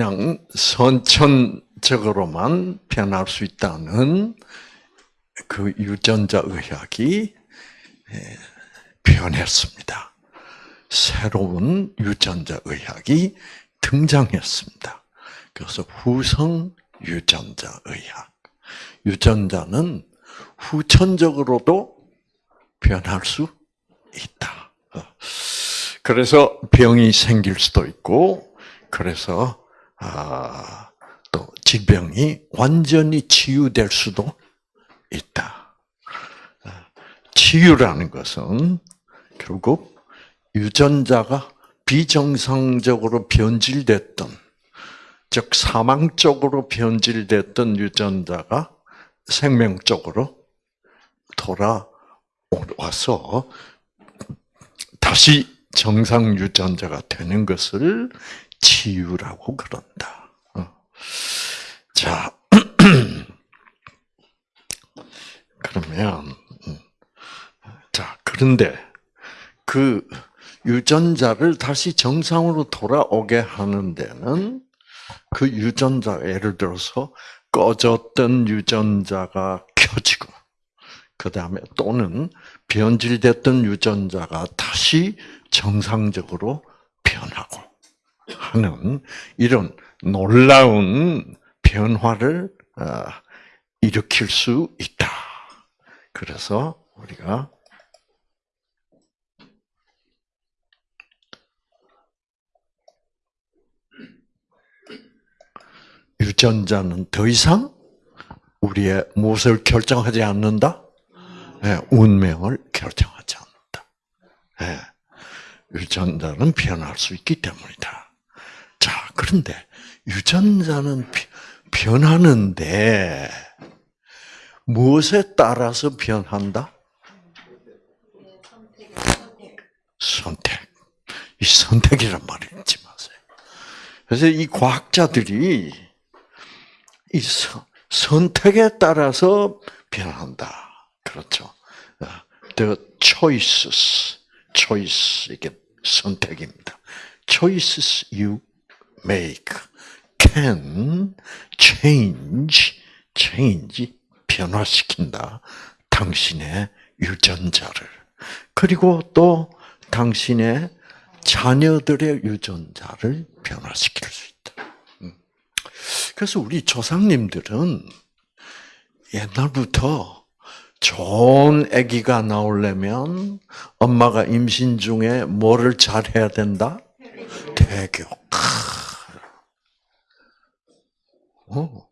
그냥 선천적으로만 변할 수 있다는 그 유전자 의학이 변했습니다. 새로운 유전자 의학이 등장했습니다. 그래서 후성 유전자 의학. 유전자는 후천적으로도 변할 수 있다. 어. 그래서 병이 생길 수도 있고, 그래서 아, 또 질병이 완전히 치유될 수도 있다. 어. 치유라는 것은 결국 유전자가 비정상적으로 변질됐던, 즉 사망적으로 변질됐던 유전자가 생명적으로 돌아와서 다시 정상 유전자가 되는 것을 치유라고 그런다. 어. 자, 그러면 음. 자 그런데 그 유전자를 다시 정상으로 돌아오게 하는 데는 그 유전자 예를 들어서 꺼졌던 유전자가 켜지고 그 다음에 또는 변질됐던 유전자가 다시 정상적으로 변하고 하는 이런 놀라운 변화를 어, 일으킬 수 있다. 그래서 우리가 유전자는 더 이상 우리의 무엇을 결정하지 않는다? 네, 운명을 결정하지 않는다. 네, 유전자는 변할 수 있기 때문이다. 자, 그런데 유전자는 변하는데 무엇에 따라서 변한다? 선택. 이 선택이란 말을 잊지 마세요. 그래서 이 과학자들이 이 선택에 따라서 변한다. 그렇죠. 어, the choices, choice 이게 선택입니다. choices you make can change, change 변화시킨다. 당신의 유전자를 그리고 또 당신의 자녀들의 유전자를 변화시킬 수 있다. 음. 그래서 우리 조상님들은 옛날부터 좋은 아기가 나오려면 엄마가 임신 중에 뭐를 잘 해야 된다? 대교. 어.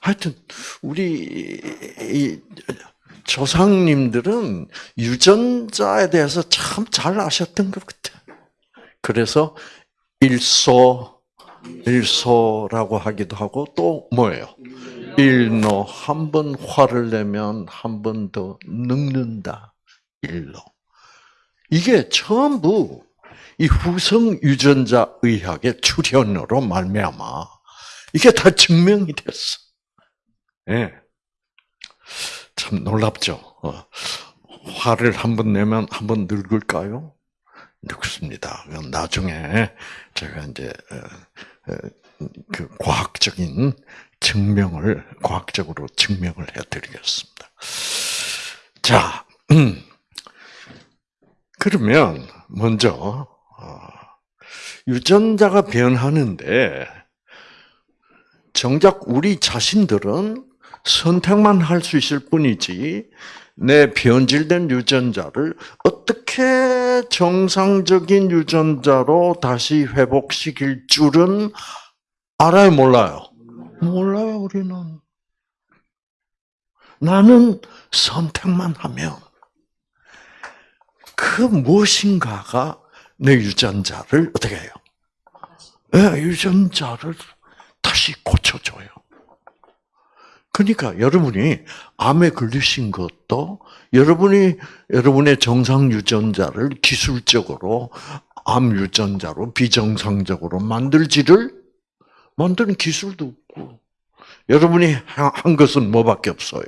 하여튼 우리 조상님들은 유전자에 대해서 참 잘 아셨던 것 같아. 그래서 일소, 일소라고 하기도 하고 또 뭐예요? 일노 한 번 화를 내면 한 번 더 늙는다. 일로. 이게 전부 이 후성 유전자 의학의 출현으로 말미암아 이게 다 증명이 됐어. 예. 네. 참 놀랍죠. 어. 화를 한 번 내면 한 번 늙을까요? 늙습니다. 나중에 제가 이제 어, 어, 그 과학적인 증명을 과학적으로 증명을 해드리겠습니다. 자, 음. 그러면 먼저 어, 유전자가 변하는데 정작 우리 자신들은 선택만 할 수 있을 뿐이지 내 변질된 유전자를 어떻게 정상적인 유전자로 다시 회복시킬 줄은 알아요, 몰라요? 몰라요, 우리는. 나는 선택만 하면 그 무엇인가가 내 유전자를 어떻게 해요? 네, 유전자를 다시 고쳐줘요. 그러니까 여러분이 암에 걸리신 것도 여러분이 여러분의 정상 유전자를 기술적으로 암 유전자로 비정상적으로 만들지를 만드는 기술도 없고 여러분이 한 것은 뭐밖에 없어요?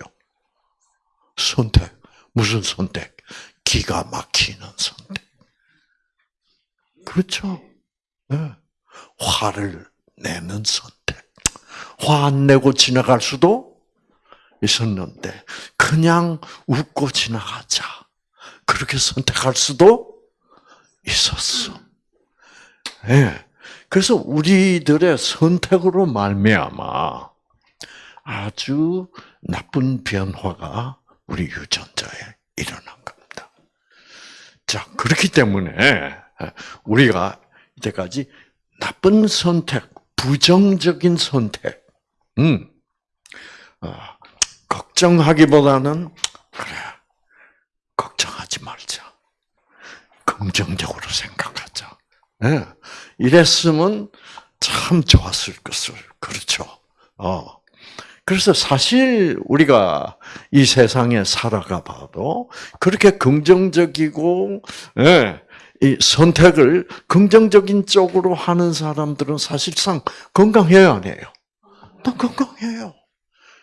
선택. 무슨 선택? 기가 막히는 선택. 그렇죠. 네. 화를 내는 선택. 화 안 내고 지나갈 수도 있었는데 그냥 웃고 지나가자. 그렇게 선택할 수도 있었어. 예. 네. 그래서 우리들의 선택으로 말미암아 아주 나쁜 변화가 우리 유전자에 일어난 겁니다. 자, 그렇기 때문에 우리가 이때까지 나쁜 선택, 부정적인 선택, 음, 어, 걱정하기보다는 그래 걱정하지 말자, 긍정적으로 생각하자. 네. 이랬으면 참 좋았을 것을 그렇죠. 어. 그래서 사실 우리가 이 세상에 살아가 봐도 그렇게 긍정적이고 예, 이 선택을 긍정적인 쪽으로 하는 사람들은 사실상 건강해야 안 해요. 또 건강해요.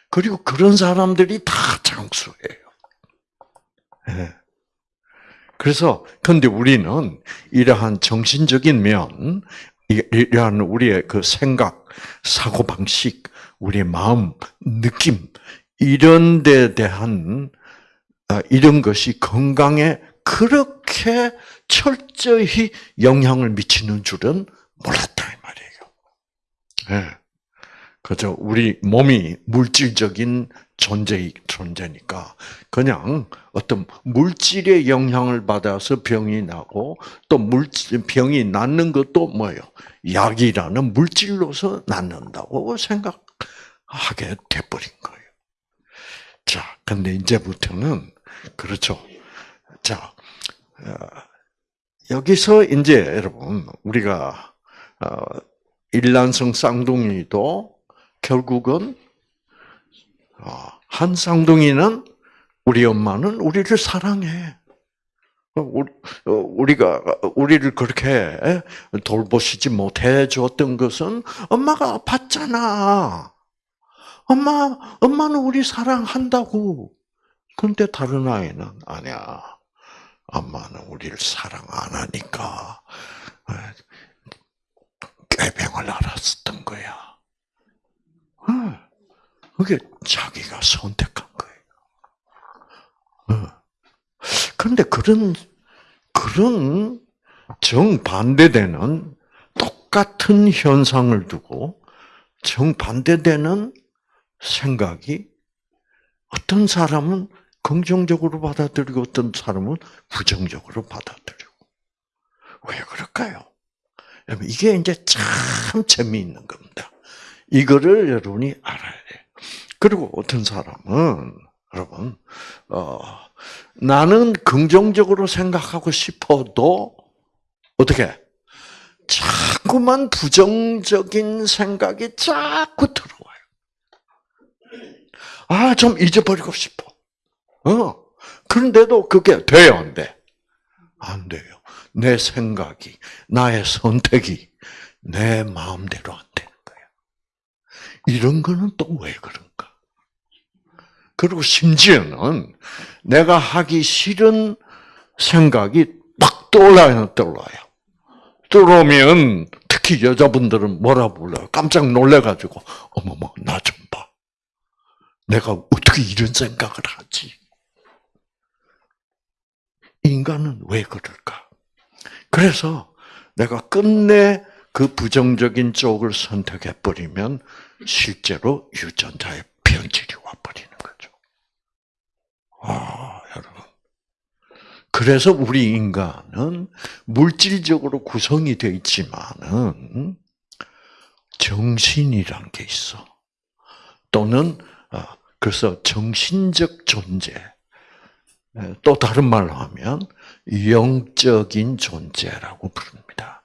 그리고 그런 사람들이 다 장수해요. 예. 그래서 근데 우리는 이러한 정신적인 면, 이러한 우리의 그 생각, 사고 방식, 우리의 마음, 느낌 이런 데 대한 아, 이런 것이 건강에 그렇게 철저히 영향을 미치는 줄은 몰랐다 이 말이에요. 네. 그죠? 우리 몸이 물질적인 존재 존재니까 그냥 어떤 물질의 영향을 받아서 병이 나고 또 물질 병이 낫는 것도 뭐예요? 약이라는 물질로서 낫는다고 생각. 하게 돼버린 거예요. 자, 근데 이제부터는 그렇죠. 자, 어, 여기서 이제 여러분 우리가 어, 일란성 쌍둥이도 결국은 어, 한 쌍둥이는 우리 엄마는 우리를 사랑해. 우리가 우리를 그렇게 돌보시지 못해 줬던 것은 엄마가 아팠잖아. 엄마, 엄마는 우리 사랑한다고. 근데 다른 아이는 아니야. 엄마는 우리를 사랑 안 하니까 어, 꾀병을 알았었던 거야. 어, 그게 자기가 선택한 거예요. 어. 그런데 그런 그런 정반대되는 똑같은 현상을 두고 정반대되는 생각이 어떤 사람은 긍정적으로 받아들이고 어떤 사람은 부정적으로 받아들이고. 왜 그럴까요? 이게 이제 참 재미있는 겁니다. 이거를 여러분이 알아야 돼요. 그리고 어떤 사람은, 여러분, 어, 나는 긍정적으로 생각하고 싶어도, 어떻게? 자꾸만 부정적인 생각이 자꾸 들어. 아, 좀 잊어버리고 싶어. 어. 그런데도 그게 돼요, 안 돼? 안 돼요. 내 생각이, 나의 선택이 내 마음대로 안. 이런 거는 또 왜 그런가? 그리고 심지어는 내가 하기 싫은 생각이 막 떠올라요, 떠올라요. 떠오르면 특히 여자분들은 뭐라 불러요? 깜짝 놀래가지고, 어머머, 나 좀 봐. 내가 어떻게 이런 생각을 하지? 인간은 왜 그럴까? 그래서 내가 끝내 그 부정적인 쪽을 선택해 버리면 실제로 유전자의 변질이 와 버리는 거죠. 아, 여러분. 그래서 우리 인간은 물질적으로 구성이 되어 있지만은 정신이란 게 있어. 또는 아, 그래서 정신적 존재, 또 다른 말로 하면 영적인 존재라고 부릅니다.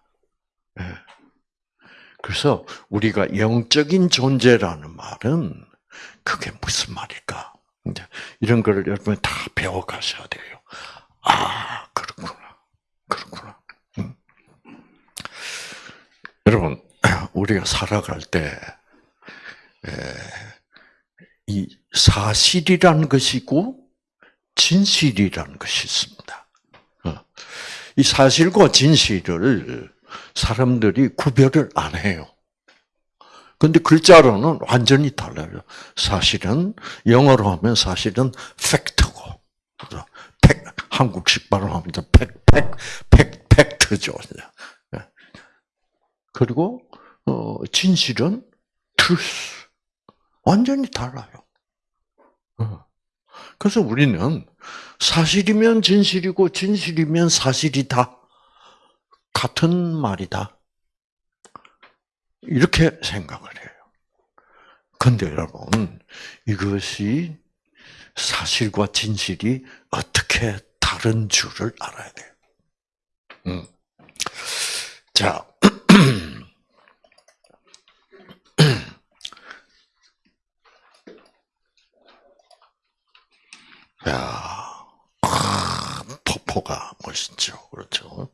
그래서 우리가 영적인 존재라는 말은 그게 무슨 말일까? 이런 거를 여러분 다 배워가셔야 돼요. 아, 그렇구나. 그렇구나. 음. 여러분, 우리가 살아갈 때, 이 사실이라는 것이 있고 진실이라는 것이 있습니다. 어. 이 사실과 진실을 사람들이 구별을 안 해요. 근데 글자로는 완전히 달라요. 사실은 영어로 하면 사실은 팩트고, 팩 한국식 발음 하면 팩, 팩, 팩, 팩트죠. 예. 그리고 어, 진실은 truth. 완전히 달라요. 어. 그래서 우리는 사실이면 진실이고 진실이면 사실이다. 같은 말이다. 이렇게 생각을 해요. 근데 여러분, 이것이 사실과 진실이 어떻게 다른 줄을 알아야 돼요. 음. 자, 야, 폭포가 멋있죠, 그렇죠?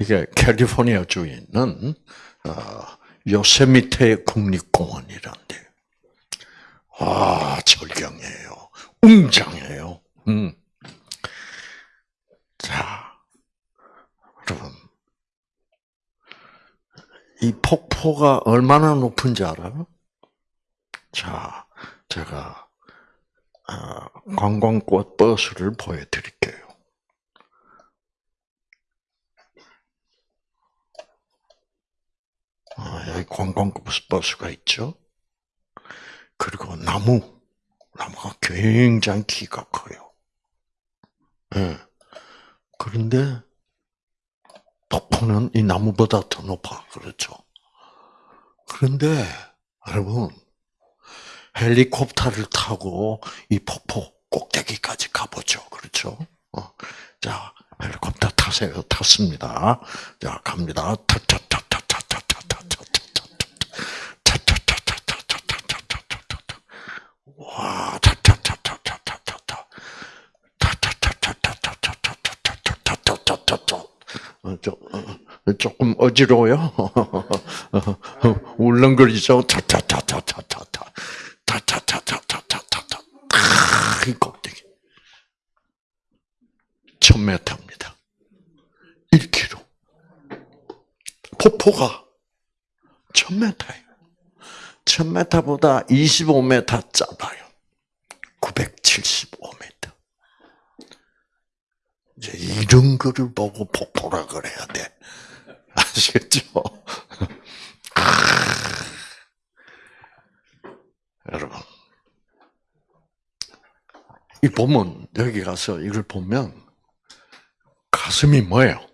이게 캘리포니아 주에 있는 어, 요세미테 국립공원이란데, 아 절경이에요, 웅장해요. 음. 자, 여러분, 이 폭포가 얼마나 높은지 알아요? 자, 제가 관광꽃 버스를 보여드릴게요. 아, 여기 관광꽃 버스가 있죠. 그리고 나무, 나무가 굉장히 키가 커요. 네. 그런데 폭포는 이 나무보다 더 높아, 그렇죠? 그런데 여러분 헬리콥터를 타고 이 폭포 꼭대기까지 가보죠. 그렇죠? 어. 자, 헬리콥터 타세요. 탔습니다. 자, 갑니다. 와, 조금 어지러워요. 울렁거리죠. 타타타타타타타. 타타타타타타타. 이 꼭대기. 1000m입니다. 1km. 폭포가 1000m예요. 1000m보다 25m 짧아요. 975m. 이제 이런 거를 보고 폭포라 그래야 돼. 아시겠죠? 여러분. 이 보면, 여기 가서 이걸 보면, 가슴이 뭐예요?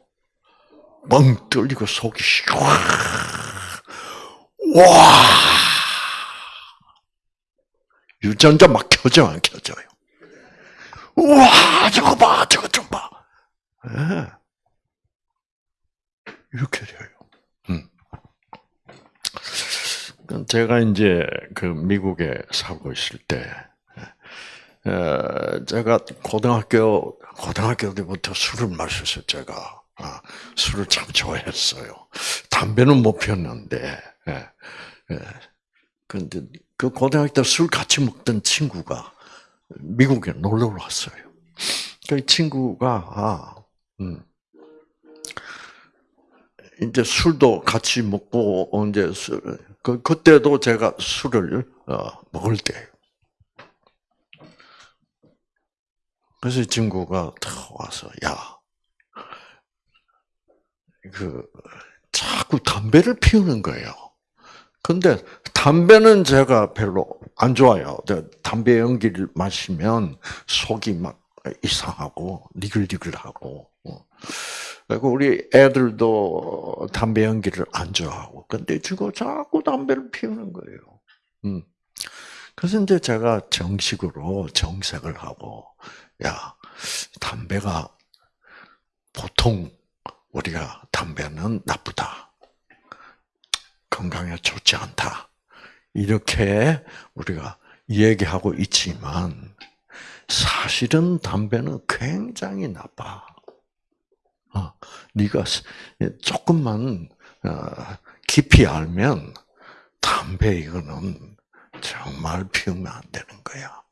멍 뚫리고 속이. 와! 유전자 막 켜져, 안 켜져요? 와, 저거 봐, 저거. 이렇게 돼요. 음. 제가 이제 그 미국에 살고 있을 때, 제가 고등학교 고등학교 때부터 술을 마셨어요. 제가 아, 술을 참 좋아했어요. 담배는 못 피웠는데, 예, 예. 그 고등학교 때 술 같이 먹던 친구가 미국에 놀러 왔어요. 그 친구가 아, 음, 이제 술도 같이 먹고 이제 술, 그 그때도 제가 술을 어, 먹을 때. 그래서 이 친구가 탁 와서 야, 그 자꾸 담배를 피우는 거예요. 근데 담배는 제가 별로 안 좋아요. 담배 연기를 마시면 속이 막 이상하고 니글니글하고. 어. 그리고 우리 애들도 담배 연기를 안 좋아하고. 근데 지금 자꾸 담배를 피우는 거예요. 음. 그래서 이제 제가 정식으로 정색을 하고, 야, 담배가 보통 우리가 담배는 나쁘다. 건강에 좋지 않다. 이렇게 우리가 얘기하고 있지만 사실은 담배는 굉장히 나빠. 어, 네가 조금만 어, 깊이 알면 담배 이거는 정말 피우면 안 되는 거야.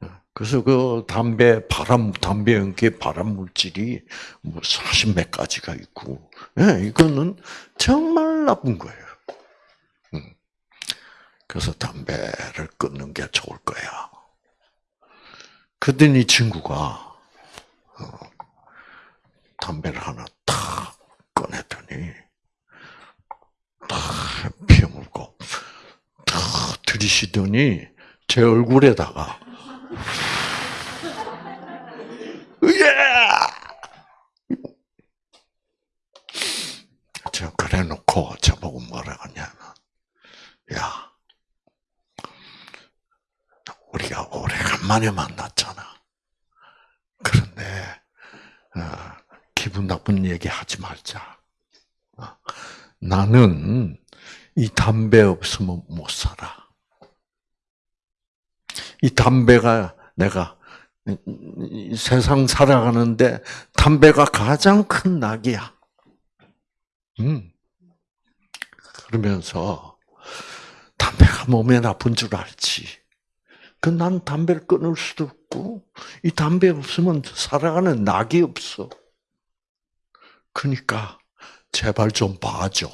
어, 그래서 그 담배 발암 담배 연기 발암 물질이 뭐 사십 몇 가지가 있고, 예, 이거는 정말 나쁜 거예요. 그래서 담배를 끊는 게 좋을 거야. 그랬더니 친구가 어, 담배를 하나 탁 꺼냈더니 탁 피워물고 탁 들이쉬더니 제 얼굴에다가 예! 저 그래 놓고 저보고 뭐라 하냐면 야 우리가 오래간만에 만났잖아. 그런데 어, 기분 나쁜 얘기 하지 말자. 어, 나는 이 담배 없으면 못 살아. 이 담배가 내가 이 세상 살아가는데 담배가 가장 큰 낙이야. 음. 그러면서 담배가 몸에 나쁜 줄 알지. 그 난 담배를 끊을 수도 없고 이 담배 없으면 살아가는 낙이 없어. 그러니까 제발 좀 봐줘.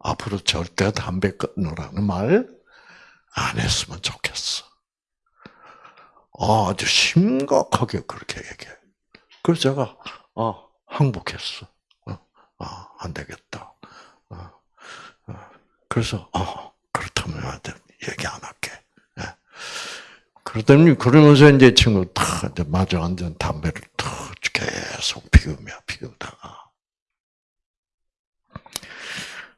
앞으로 절대 담배 끊으라는 말 안 했으면 좋겠어. 아주 심각하게 그렇게 얘기해. 그래서 제가 아 항복했어. 어, 아, 안 되겠다. 어, 어. 그래서 어, 그렇다면 얘기 안 할게. 예. 그러더니 그러면서 이제 친구 탁 이제 마주 앉은 담배를 탁 계속 피우며 피우다가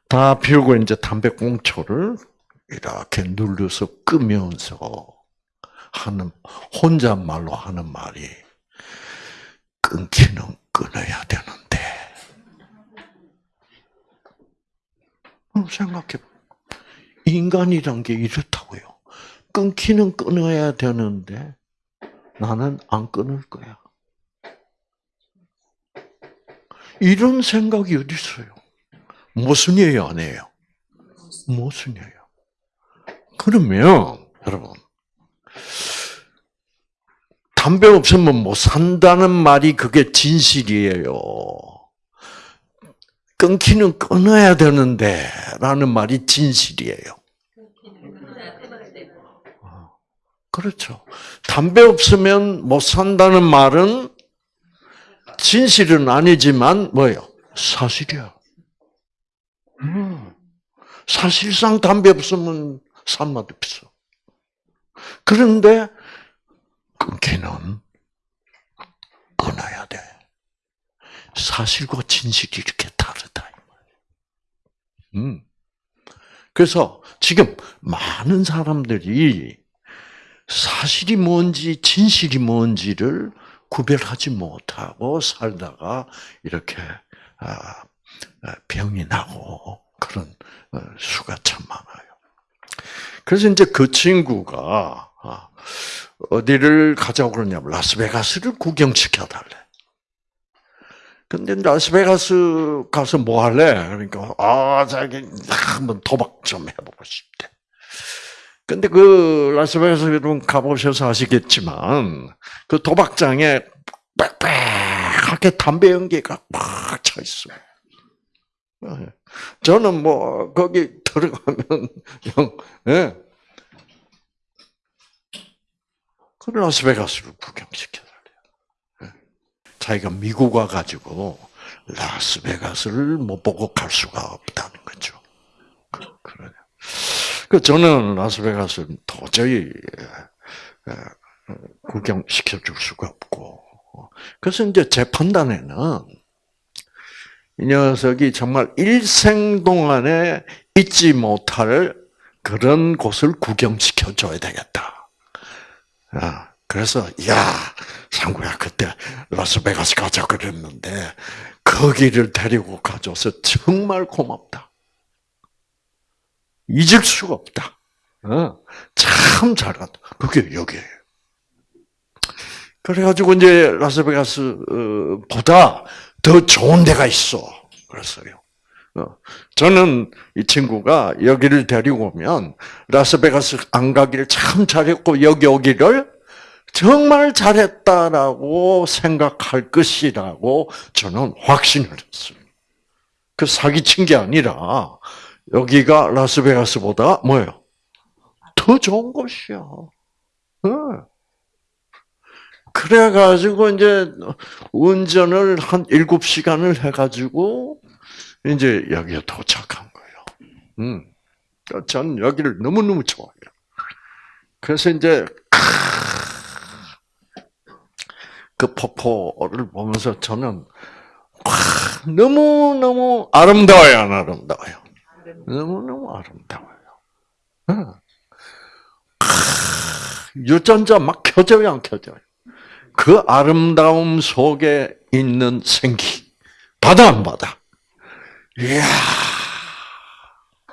다 피우고 이제 담배 꽁초를 이렇게 눌러서 끄면서 하는 혼잣말로 하는 말이 끊기는 끊어야 되는데 어, 생각해 인간이란 게 이렇다고요. 끊기는 끊어야 되는데 나는 안 끊을 거야. 이런 생각이 어디 있어요? 모순이에요, 아니에요? 모순이에요. 그러면 여러분 담배 없으면 못 산다는 말이 그게 진실이에요. 끊기는 끊어야 되는데 라는 말이 진실이에요. 그렇죠. 담배 없으면 못 산다는 말은 진실은 아니지만 뭐예요? 사실이야. 음. 사실상 담배 없으면 살맛 없어. 그런데 끊기는 끊어야 돼. 사실과 진실이 이렇게 다르다. 음. 그래서 지금 많은 사람들이 사실이 뭔지 진실이 뭔지를 구별하지 못하고 살다가 이렇게 아, 병이 나고 그런 어, 수가 참 많아요. 그래서 이제 그 친구가 아, 어디를 가자고 그러냐면 라스베가스를 구경시켜 달래. 근데 라스베가스 가서 뭐 할래? 그러니까 아 자기 한번 도박 좀 해보고 싶대. 근데 그 라스베가스 여러분 가보셔서 아시겠지만 그 도박장에 빽빽하게 담배 연기가 막차 있어. 저는 뭐 거기 들어가면 형, 예. 그 라스베가스를 구경시켜달래요. 자기가 미국 와가지고 라스베가스를 못 보고 갈 수가 없다는 거죠. 그, 그러냐. 그 저는 라스베가스는 도저히 구경시켜 줄 수가 없고. 그래서 이제 제 판단에는 이 녀석이 정말 일생 동안에 잊지 못할 그런 곳을 구경시켜 줘야 되겠다. 아, 그래서 야 상구야 그때 라스베가스 가자 그랬는데 거기를 데리고 가줘서 정말 고맙다. 잊을 수가 없다. 어, 참 잘한다. 그게 여기에요. 그래가지고 이제 라스베가스보다 더 좋은 데가 있어. 그랬어요. 어, 저는 이 친구가 여기를 데리고 오면 라스베가스 안 가기를 참 잘했고 여기 오기를 정말 잘했다라고 생각할 것이라고 저는 확신을 했어요. 그 사기친 게 아니라 여기가 라스베가스보다 뭐예요? 더 좋은 곳이야. 어. 그래가지고 이제 운전을 한 7시간을 해가지고 이제 여기에 도착한 거예요. 음. 그러니까 전 여기를 너무너무 좋아해요. 그래서 이제 그 폭포를 보면서 저는 너무너무 아름다워요, 안 아름다워요? 너무너무 아름다워요. 유전자 막 켜져요, 안 켜져요? 그 아름다움 속에 있는 생기. 바다 안 바다? 이야,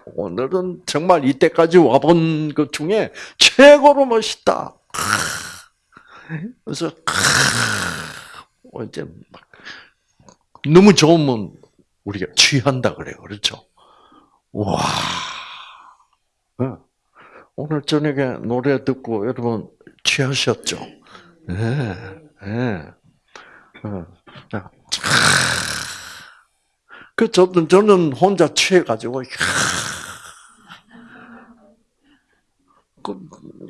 오늘은 정말 이때까지 와본 것 중에 최고로 멋있다. 그래서, 이제 막, 너무 좋으면 우리가 취한다 그래요. 그렇죠? 와. 오늘 저녁에 노래 듣고 여러분 취하셨죠? 네, 네. 그 저는 저는 혼자 취해가지고 그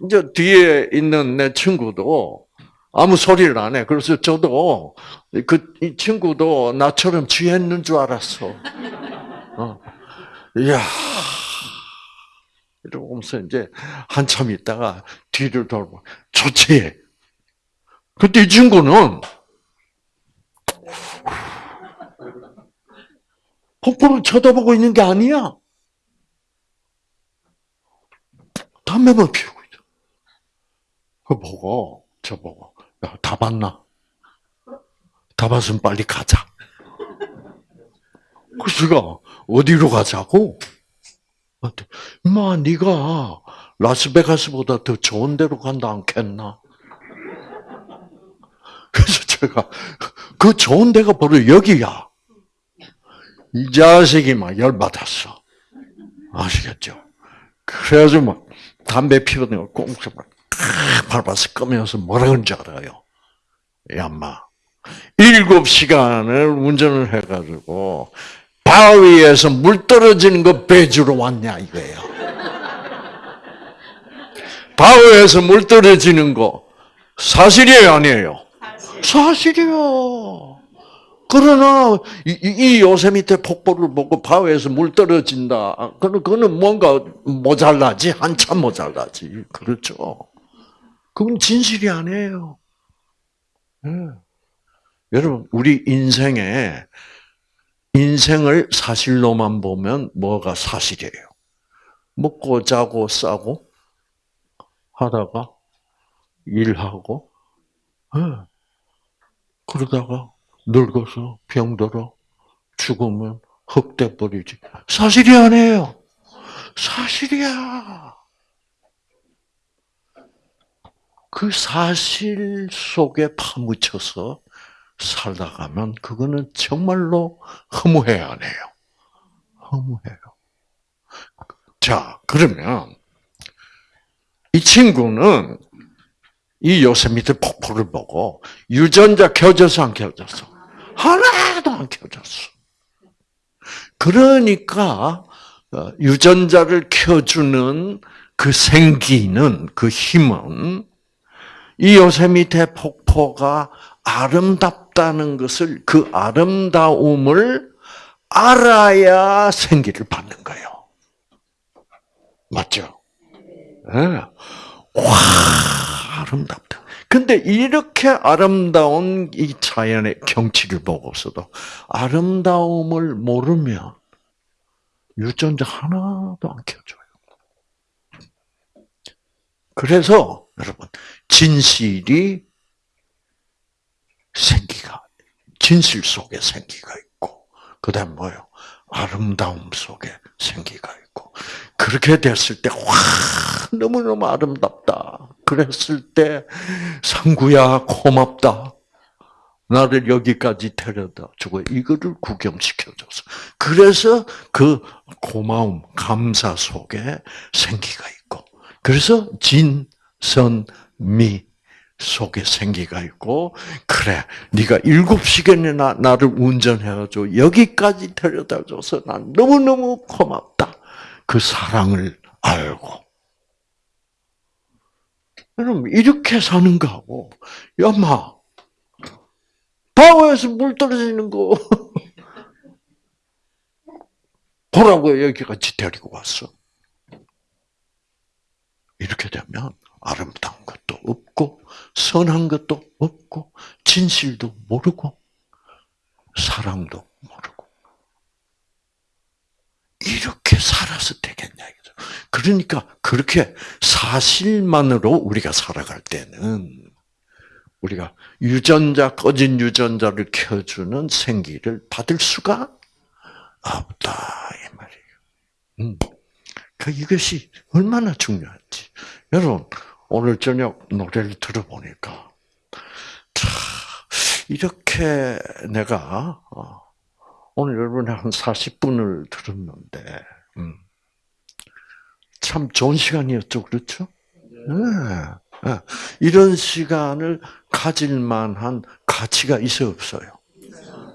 이제 뒤에 있는 내 친구도 아무 소리를 안 해. 그래서 저도 그 이 친구도 나처럼 취했는 줄 알았어. 어. 이야. 이러면서 이제 한참 있다가 뒤를 돌고 좋지. 그때 이 친구는 폭포를 쳐다보고 있는 게 아니야. 담배만 피우고 있어. 그 보고 저 보고 야, 다 봤나? 다 봤으면 빨리 가자. 그래서 가 어디로 가자고? 마, 네가 라스베가스보다 더 좋은 데로 간다 않겠나? 그래서 제가 그 좋은 데가 바로 여기야. 이 자식이 막 열받았어. 아시겠죠? 그래가지고 막 담배 피우는 거 꽁쳐 막 밟아서 끄면서 뭐라 그런지 알아요? 야, 마. 일곱 시간을 운전을 해가지고 바위에서 물 떨어지는 거 배주러 왔냐 이거예요. 바위에서 물 떨어지는 거 사실이에요 아니에요? 사실 이요. 그러나 이, 이 요세미테 폭포를 보고 바위에서 물 떨어진다. 그는 그는 뭔가 모자라지 한참 모자라지. 그렇죠. 그건 진실이 아니에요. 네. 여러분 우리 인생에 인생을 사실로만 보면 뭐가 사실이에요? 먹고 자고 싸고 하다가 일하고 네. 그러다가 늙어서 병들어 죽으면 흑돼 버리지. 사실이 아니에요. 사실이야. 그 사실 속에 파묻혀서 살다 가면 그거는 정말로 허무해야 하네요. 허무해요. 자, 그러면 이 친구는 이 요세미트 폭포를 보고 유전자 켜져서 안 켜졌어? 하나도 안 켜졌어. 그러니까 어, 유전자를 켜주는 그 생기는 그 힘은 이 요세미테 폭포가 아름답 다는 것을 그 아름다움을 알아야 생기를 받는 거예요. 맞죠? 네. 와 아름답다. 근데 이렇게 아름다운 이 자연의 경치를 보고서도 아름다움을 모르면 유전자 하나도 안 켜줘요. 그래서 여러분 진실이 생기가 진실 속에 생기가 있고 그다음 뭐요? 아름다움 속에 생기가 있고 그렇게 됐을 때 와 너무 너무 아름답다. 그랬을 때 상구야 고맙다. 나를 여기까지 데려다 주고 이거를 구경시켜줘서 그래서 그 고마움 감사 속에 생기가 있고 그래서 진선미 속에 생기가 있고 그래 네가 일곱 시간이나 나를 운전해가지고 여기까지 데려다줘서 난 너무너무 고맙다. 그 사랑을 알고. 여러분, 이렇게 사는 거하고, 야마, 바오에서 물 떨어지는 거, 보라고 여기까지 데리고 왔어. 이렇게 되면 아름다운 것도 없고, 선한 것도 없고, 진실도 모르고, 사랑도 모르고. 이렇게 살아서 되겠냐, 이거죠. 그러니까, 그렇게 사실만으로 우리가 살아갈 때는, 우리가 유전자, 꺼진 유전자를 켜주는 생기를 받을 수가 없다, 이 말이에요. 음. 그 이것이 얼마나 중요한지. 여러분, 오늘 저녁 노래를 들어보니까, 참, 이렇게 내가, 어, 오늘 여러분이 한 40분을 들었는데, 음, 참 좋은 시간이었죠, 그렇죠? 네. 네. 이런 시간을 가질 만한 가치가 있어 없어요?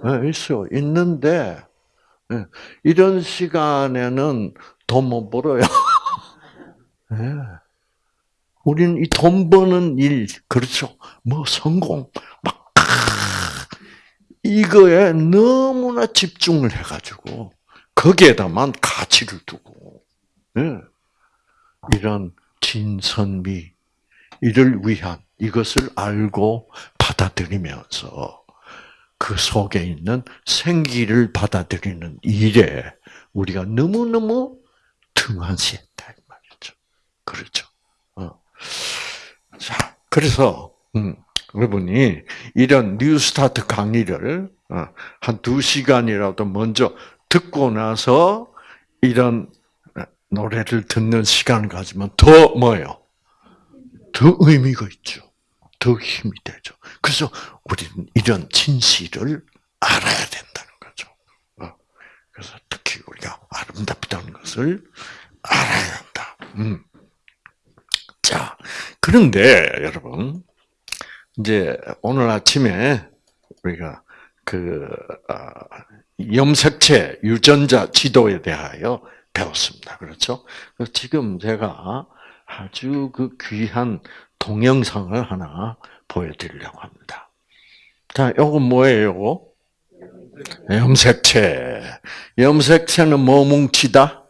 네, 있어. 있는데, 네. 이런 시간에는 돈 못 벌어요. 네. 우리는 이 돈 버는 일, 그렇죠. 뭐 성공, 막, 이거에 너무나 집중을 해가지고, 거기에다만 가치를 두고, 네. 이런 진선미, 이를 위한 이것을 알고 받아들이면서 그 속에 있는 생기를 받아들이는 일에 우리가 너무너무 등한시했다 이 말이죠. 그렇죠. 어. 자, 그래서 음, 여러분이 이런 뉴스타트 강의를 어, 한두 시간이라도 먼저 듣고 나서 이런 노래를 듣는 시간을 가지면 더 뭐요? 더 의미가 있죠. 더 힘이 되죠. 그래서 우리는 이런 진실을 알아야 된다는 거죠. 어. 그래서 특히 우리가 아름답다는 것을 알아야 한다. 음. 자, 그런데 여러분, 이제 오늘 아침에 우리가 그 염색체 유전자 지도에 대하여 배웠습니다. 그렇죠? 지금 제가 아주 그 귀한 동영상을 하나 보여드리려고 합니다. 자, 요거 뭐예요? 염색체. 염색체는 뭐 뭉치다?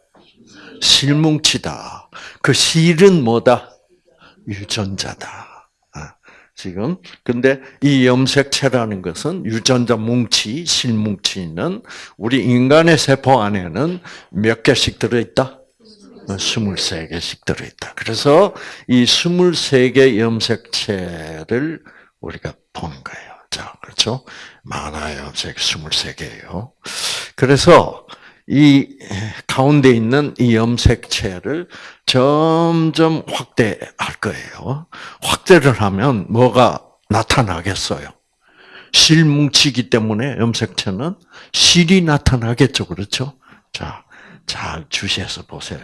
실뭉치다. 그 실은 뭐다? 유전자다. 아, 지금 근데 이 염색체라는 것은 유전자 뭉치, 실뭉치는 우리 인간의 세포 안에는 몇 개씩 들어 있다? 23개씩 들어 있다. 그래서 이 23개 염색체를 우리가 보는 거예요. 자, 그렇죠? 만화 염색 23개예요. 그래서 이 가운데 있는 이 염색체를 점점 확대할 거예요. 확대를 하면 뭐가 나타나겠어요? 실뭉치기 때문에 염색체는 실이 나타나겠죠. 그렇죠? 자, 잘 주시해서 보세요.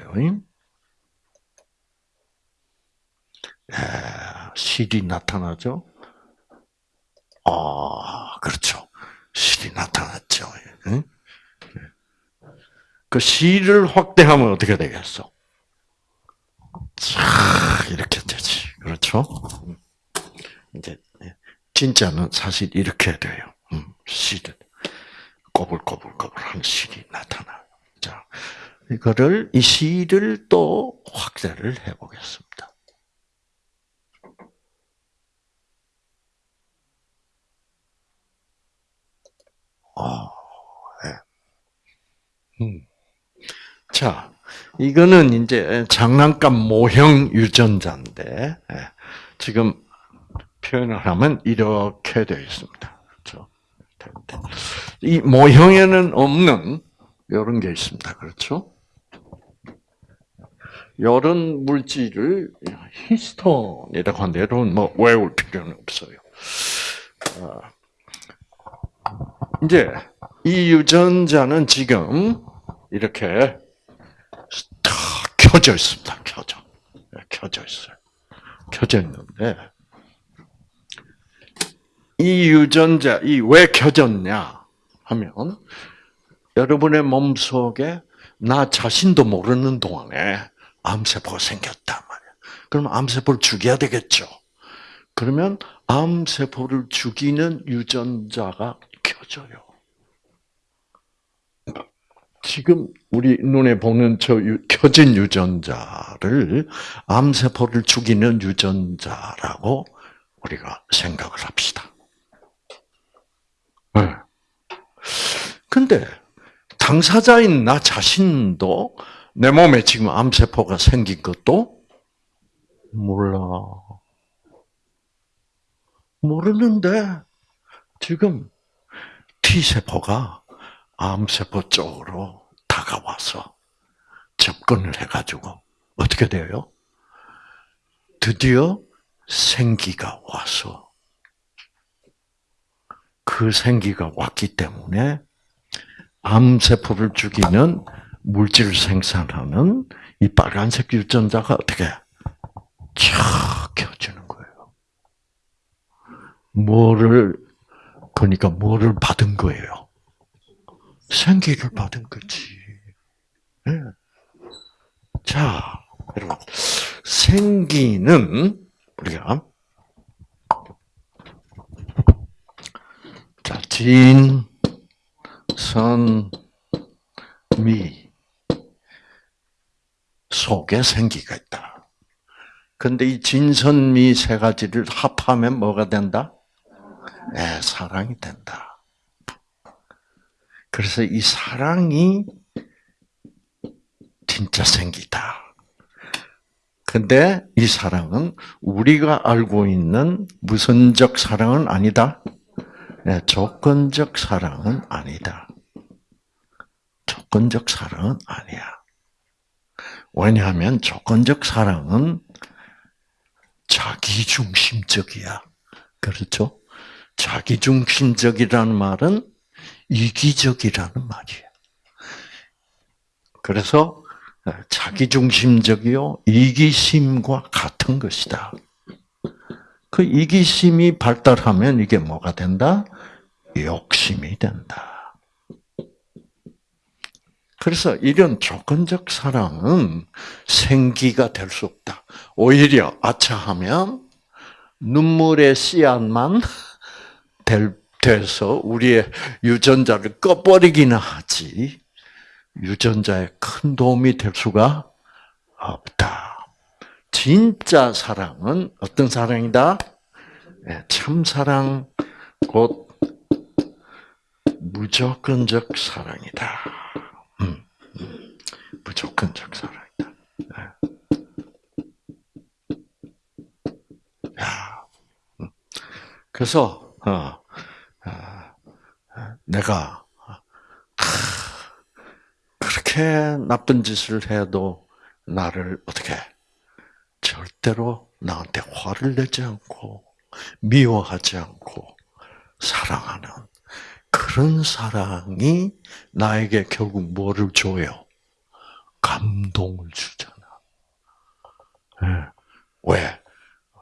실이 나타나죠? 아, 그렇죠. 실이 나타났죠. 그 실을 확대하면 어떻게 되겠어? 자, 이렇게 되지. 그렇죠? 이제, 진짜는 사실 이렇게 돼요. 실은. 꼬불꼬불꼬불한 실이 나타나. 자, 이거를, 이 실을 또 확대를 해보겠습니다. 어, 네. 음. 자, 이거는 이제 장난감 모형 유전자인데, 예, 지금 표현을 하면 이렇게 되어 있습니다. 그렇죠? 이 모형에는 없는 이런 게 있습니다. 그렇죠? 이런 물질을 히스톤이라고 하는데 여러분 뭐 외울 필요는 없어요. 아, 이제 이 유전자는 지금 이렇게 다 켜져 있습니다. 켜져. 켜져 있어요. 켜져 있는데 이 유전자 이 왜 켜졌냐 하면 여러분의 몸 속에 나 자신도 모르는 동안에 암세포가 생겼단 말이야. 그럼 암세포를 죽여야 되겠죠. 그러면 암세포를 죽이는 유전자가 켜져요. 지금 우리 눈에 보는 저 유, 켜진 유전자를 암세포를 죽이는 유전자라고 우리가 생각을 합시다. 네. 근데 당사자인 나 자신도 내 몸에 지금 암세포가 생긴 것도 몰라. 모르는데 지금 T세포가 암세포 쪽으로 다가와서 접근을 해가지고 어떻게 돼요? 드디어 생기가 와서 그 생기가 왔기 때문에 암세포를 죽이는 물질을 생산하는 이 빨간색 유전자가 어떻게 촥 켜지는 거예요. 뭐를 그러니까 뭐를 받은 거예요? 생기를 받은 거지. 네. 자, 여러분 생기는 우리가 자 진, 선, 미 속에 생기가 있다. 근데 이 진선미 세 가지를 합하면 뭐가 된다? 네, 사랑이 된다. 그래서 이 사랑이 진짜 생기다. 근데 이 사랑은 우리가 알고 있는 무선적 사랑은 아니다. 네, 조건적 사랑은 아니다. 조건적 사랑은 아니야. 왜냐하면 조건적 사랑은 자기중심적이야. 그렇죠? 자기중심적이라는 말은 이기적이라는 말이에요. 그래서 자기중심적이요 이기심과 같은 것이다. 그 이기심이 발달하면 이게 뭐가 된다? 욕심이 된다. 그래서 이런 조건적 사랑은 생기가 될 수 없다. 오히려 아차하면 눈물의 씨앗만 될, 돼서 우리의 유전자를 꺼버리기는 하지 유전자에 큰 도움이 될 수가 없다. 진짜 사랑은 어떤 사랑이다? 네, 참 사랑 곧 무조건적 사랑이다. 음, 음, 무조건적 사랑이다. 네. 야, 음. 그래서 어, 어, 내가 그렇게 나쁜 짓을 해도 나를 어떻게 절대로 나한테 화를 내지 않고 미워하지 않고 사랑하는 그런 사랑이 나에게 결국 뭐를 줘요? 감동을 주잖아. 네. 왜?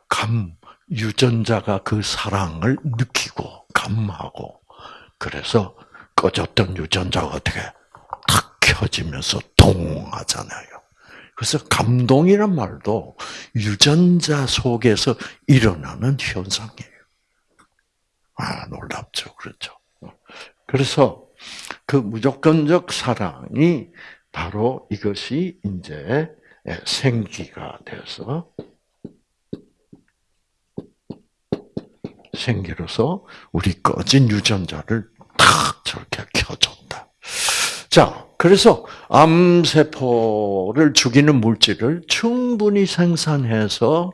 감, 유전자가 그 사랑을 느끼고, 감하고, 그래서 꺼졌던 유전자가 어떻게 탁 켜지면서 동하잖아요. 그래서 감동이란 말도 유전자 속에서 일어나는 현상이에요. 아, 놀랍죠. 그렇죠. 그래서 그 무조건적 사랑이 바로 이것이 이제 생기가 돼서 생기로서 우리 꺼진 유전자를 탁 저렇게 켜준다. 자, 그래서 암세포를 죽이는 물질을 충분히 생산해서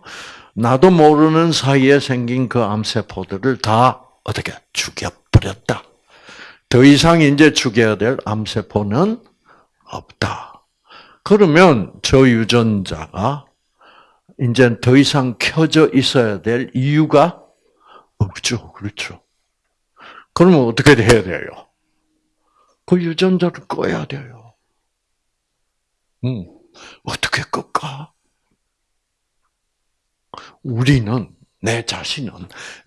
나도 모르는 사이에 생긴 그 암세포들을 다 어떻게 죽여버렸다. 더 이상 이제 죽여야 될 암세포는 없다. 그러면 저 유전자가 이제 더 이상 켜져 있어야 될 이유가 없죠. 그렇죠. 그러면 어떻게 해야 돼요? 그 유전자를 꺼야 돼요. 음, 어떻게 끌까? 우리는, 내 자신은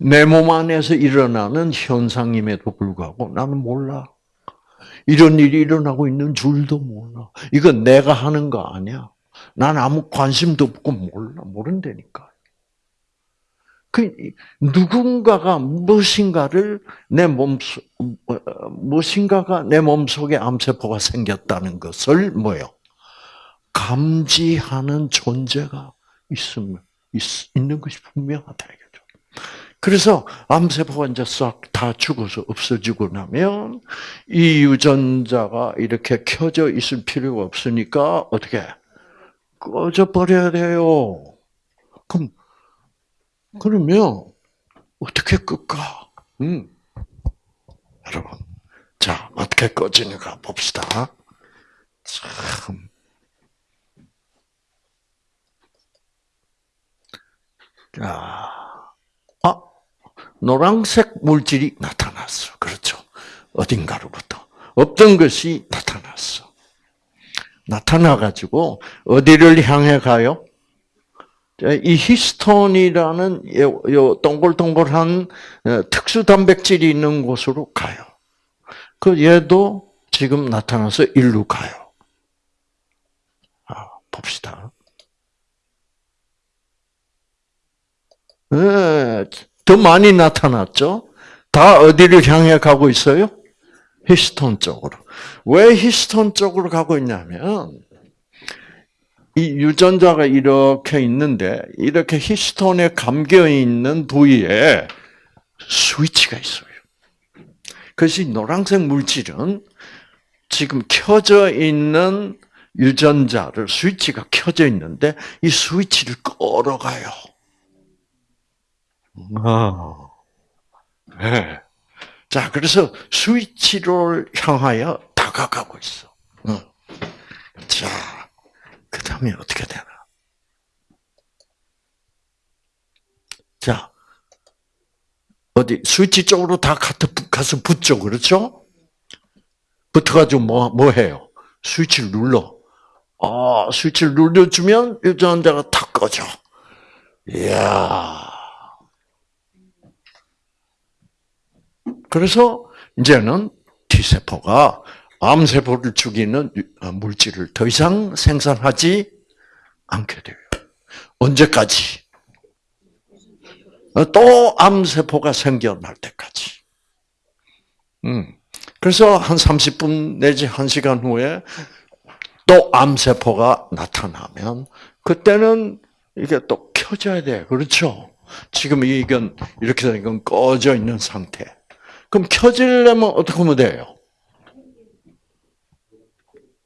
내 몸 안에서 일어나는 현상임에도 불구하고 나는 몰라. 이런 일이 일어나고 있는 줄도 몰라. 이건 내가 하는 거 아니야. 난 아무 관심도 없고 몰라. 모른다니까. 그 누군가가 무엇인가를 내 몸속 무엇인가가 내 몸속에 암세포가 생겼다는 것을 뭐요? 감지하는 존재가 있으면 있, 있는 것이 분명하다 이거죠. 그래서 암세포가 이제 싹 다 죽어서 없어지고 나면 이 유전자가 이렇게 켜져 있을 필요가 없으니까 어떻게 꺼져 버려야 돼요. 그럼 그러면 어떻게 끌까? 음. 여러분, 자 어떻게 꺼지는가 봅시다. 참. 자, 아, 노란색 물질이 나타났어. 그렇죠. 어딘가로부터. 없던 것이 나타났어. 나타나가지고, 어디를 향해 가요? 이 히스톤이라는 요, 요 동글동글한 어, 특수 단백질이 있는 곳으로 가요. 그 얘도 지금 나타나서 일로 가요. 아, 봅시다. 네, 더 많이 나타났죠? 다 어디를 향해 가고 있어요? 히스톤 쪽으로. 왜 히스톤 쪽으로 가고 있냐면, 이 유전자가 이렇게 있는데, 이렇게 히스톤에 감겨 있는 부위에 스위치가 있어요. 그것이 노란색 물질은 지금 켜져 있는 유전자를, 스위치가 켜져 있는데, 이 스위치를 끌어가요. 아, 네. 자, 그래서 스위치를 향하여 다가가고 있어. 응. 자, 그 다음에 어떻게 되나? 자, 어디, 스위치 쪽으로 다 가서 붙죠, 그렇죠? 붙어가지고 뭐, 뭐 해요? 스위치를 눌러. 아, 스위치를 눌러주면 유전자가 탁 꺼져. 이야. 그래서 이제는 T세포가 암세포를 죽이는 물질을 더 이상 생산하지 않게 돼요. 언제까지? 또 암세포가 생겨날 때까지. 음. 그래서 한 30분 내지 1시간 후에 또 암세포가 나타나면 그때는 이게 또 켜져야 돼. 그렇죠? 지금 이건 이렇게 이건 꺼져 있는 상태. 그럼 켜지려면 어떻게 하면 돼요?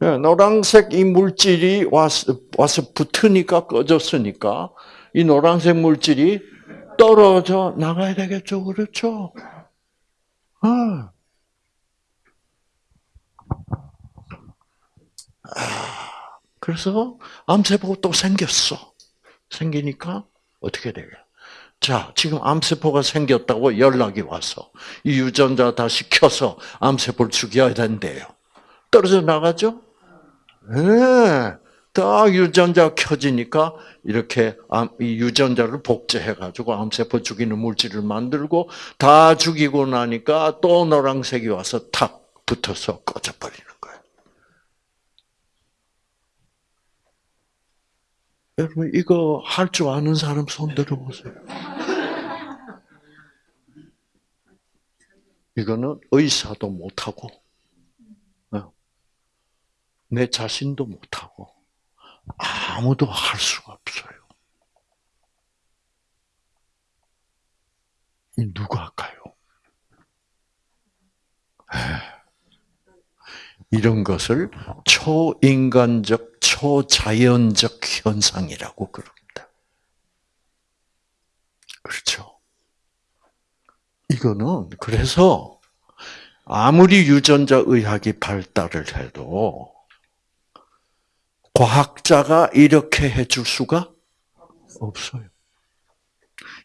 네, 노란색 이 물질이 와서, 와서 붙으니까 꺼졌으니까 이 노란색 물질이 떨어져 나가야 되겠죠, 그렇죠? 아. 그래서 암세포가 또 생겼어. 생기니까 어떻게 되게? 자, 지금 암세포가 생겼다고 연락이 와서 이 유전자 다시 켜서 암세포를 죽여야 된대요. 떨어져 나가죠? 네. 딱 유전자 켜지니까 이렇게 이 유전자를 복제해가지고 암세포 죽이는 물질을 만들고 다 죽이고 나니까 또 노란색이 와서 탁 붙어서 꺼져버리는 거예요. 여러분 이거 할 줄 아는 사람 손 들어보세요. 이거는 의사도 못하고 어, 내 자신도 못하고 아무도 할 수가 없어요. 누가 할까요? 이런 것을 초인간적, 초자연적 현상이라고 그럽니다. 그렇죠. 이거는 그래서 아무리 유전자 의학이 발달을 해도 과학자가 이렇게 해줄 수가 없어요.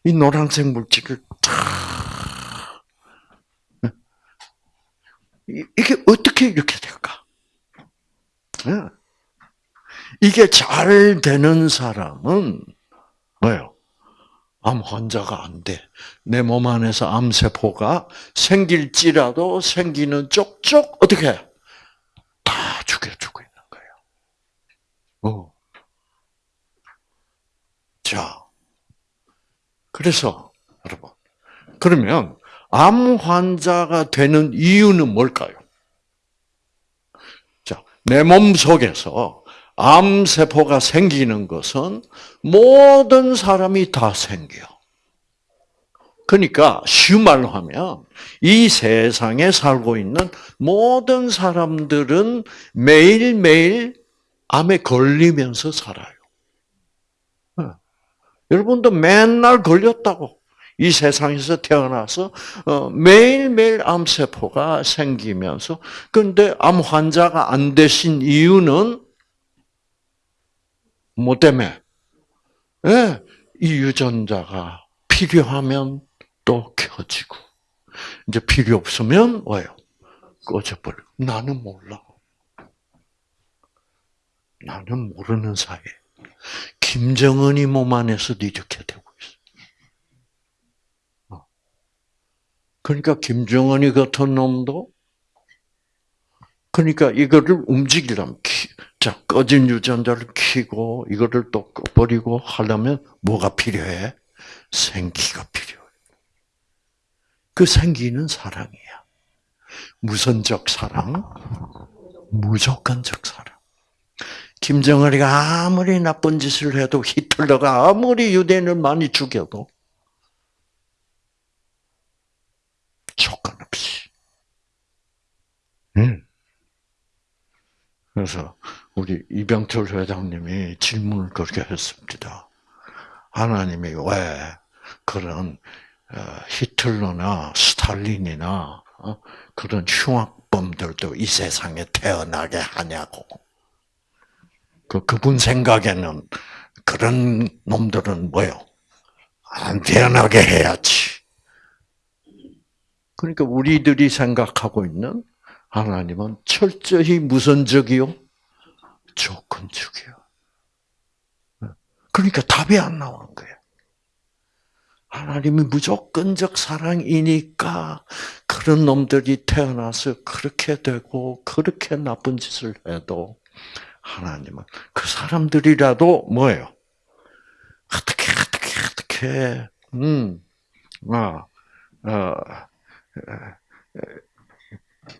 이 노란색 물질을 다 이게 어떻게 이렇게 될까? 이게 잘 되는 사람은 뭐요? 암 환자가 안 돼. 내 몸 안에서 암세포가 생길지라도 생기는 쪽쪽 어떻게 해? 다 죽여주고. 어. 자, 그래서 여러분, 그러면 암 환자가 되는 이유는 뭘까요? 자, 내 몸 속에서 암 세포가 생기는 것은 모든 사람이 다 생겨. 그러니까 쉬운 말로 하면 이 세상에 살고 있는 모든 사람들은 매일매일 암에 걸리면서 살아요. 어. 여러분도 맨날 걸렸다고. 이 세상에서 태어나서 어, 매일매일 암세포가 생기면서 근데 암 환자가 안 되신 이유는 뭐 때문에? 예, 이 유전자가 필요하면 또 켜지고 이제 필요 없으면 와요 꺼져버려. 나는 몰라. 나는 모르는 사이에 김정은이 몸 안에서도 이렇게 되고 있어. 그러니까 김정은이 같은 놈도 그러니까 이거를 움직이려면 자 꺼진 유전자를 키고 이거를 또 꺼버리고 하려면 뭐가 필요해? 생기가 필요해. 그 생기는 사랑이야. 무선적 사랑, 무조건적 사랑. 김정은이가 아무리 나쁜 짓을 해도 히틀러가 아무리 유대인을 많이 죽여도 조건 없이. 응. 그래서 우리 이병철 회장님이 질문을 그렇게 했습니다. 하나님이 왜 그런 어, 히틀러나 스탈린이나 어, 그런 흉악범들도 이 세상에 태어나게 하냐고. 그 그분 생각에는 그런 놈들은 뭐요? 안 태어나게 해야지. 그러니까 우리들이 생각하고 있는 하나님은 철저히 무선적이요? 조건적이요. 그러니까 답이 안 나오는 거예요. 하나님이 무조건적 사랑이니까 그런 놈들이 태어나서 그렇게 되고 그렇게 나쁜 짓을 해도 하나님은 그 사람들이라도 뭐예요? 어떻게 어떻게 어떻게 음, 아, 어,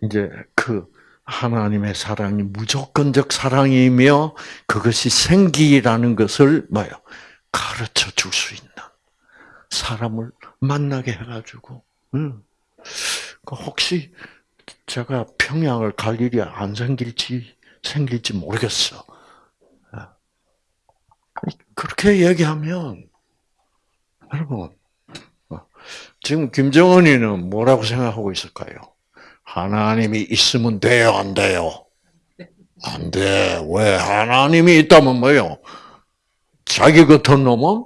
이제 그 하나님의 사랑이 무조건적 사랑이며 그것이 생기라는 것을 뭐요 가르쳐 줄 수 있는 사람을 만나게 해가지고 음. 혹시 제가 평양을 갈 일이 안 생길지 생길지 모르겠어. 아. 그렇게 얘기하면 여러분 어, 지금 김정은이는 뭐라고 생각하고 있을까요? 하나님이 있으면 돼요, 안 돼요? 안 돼. 왜? 하나님이 있다면 뭐요? 자기 같은 놈은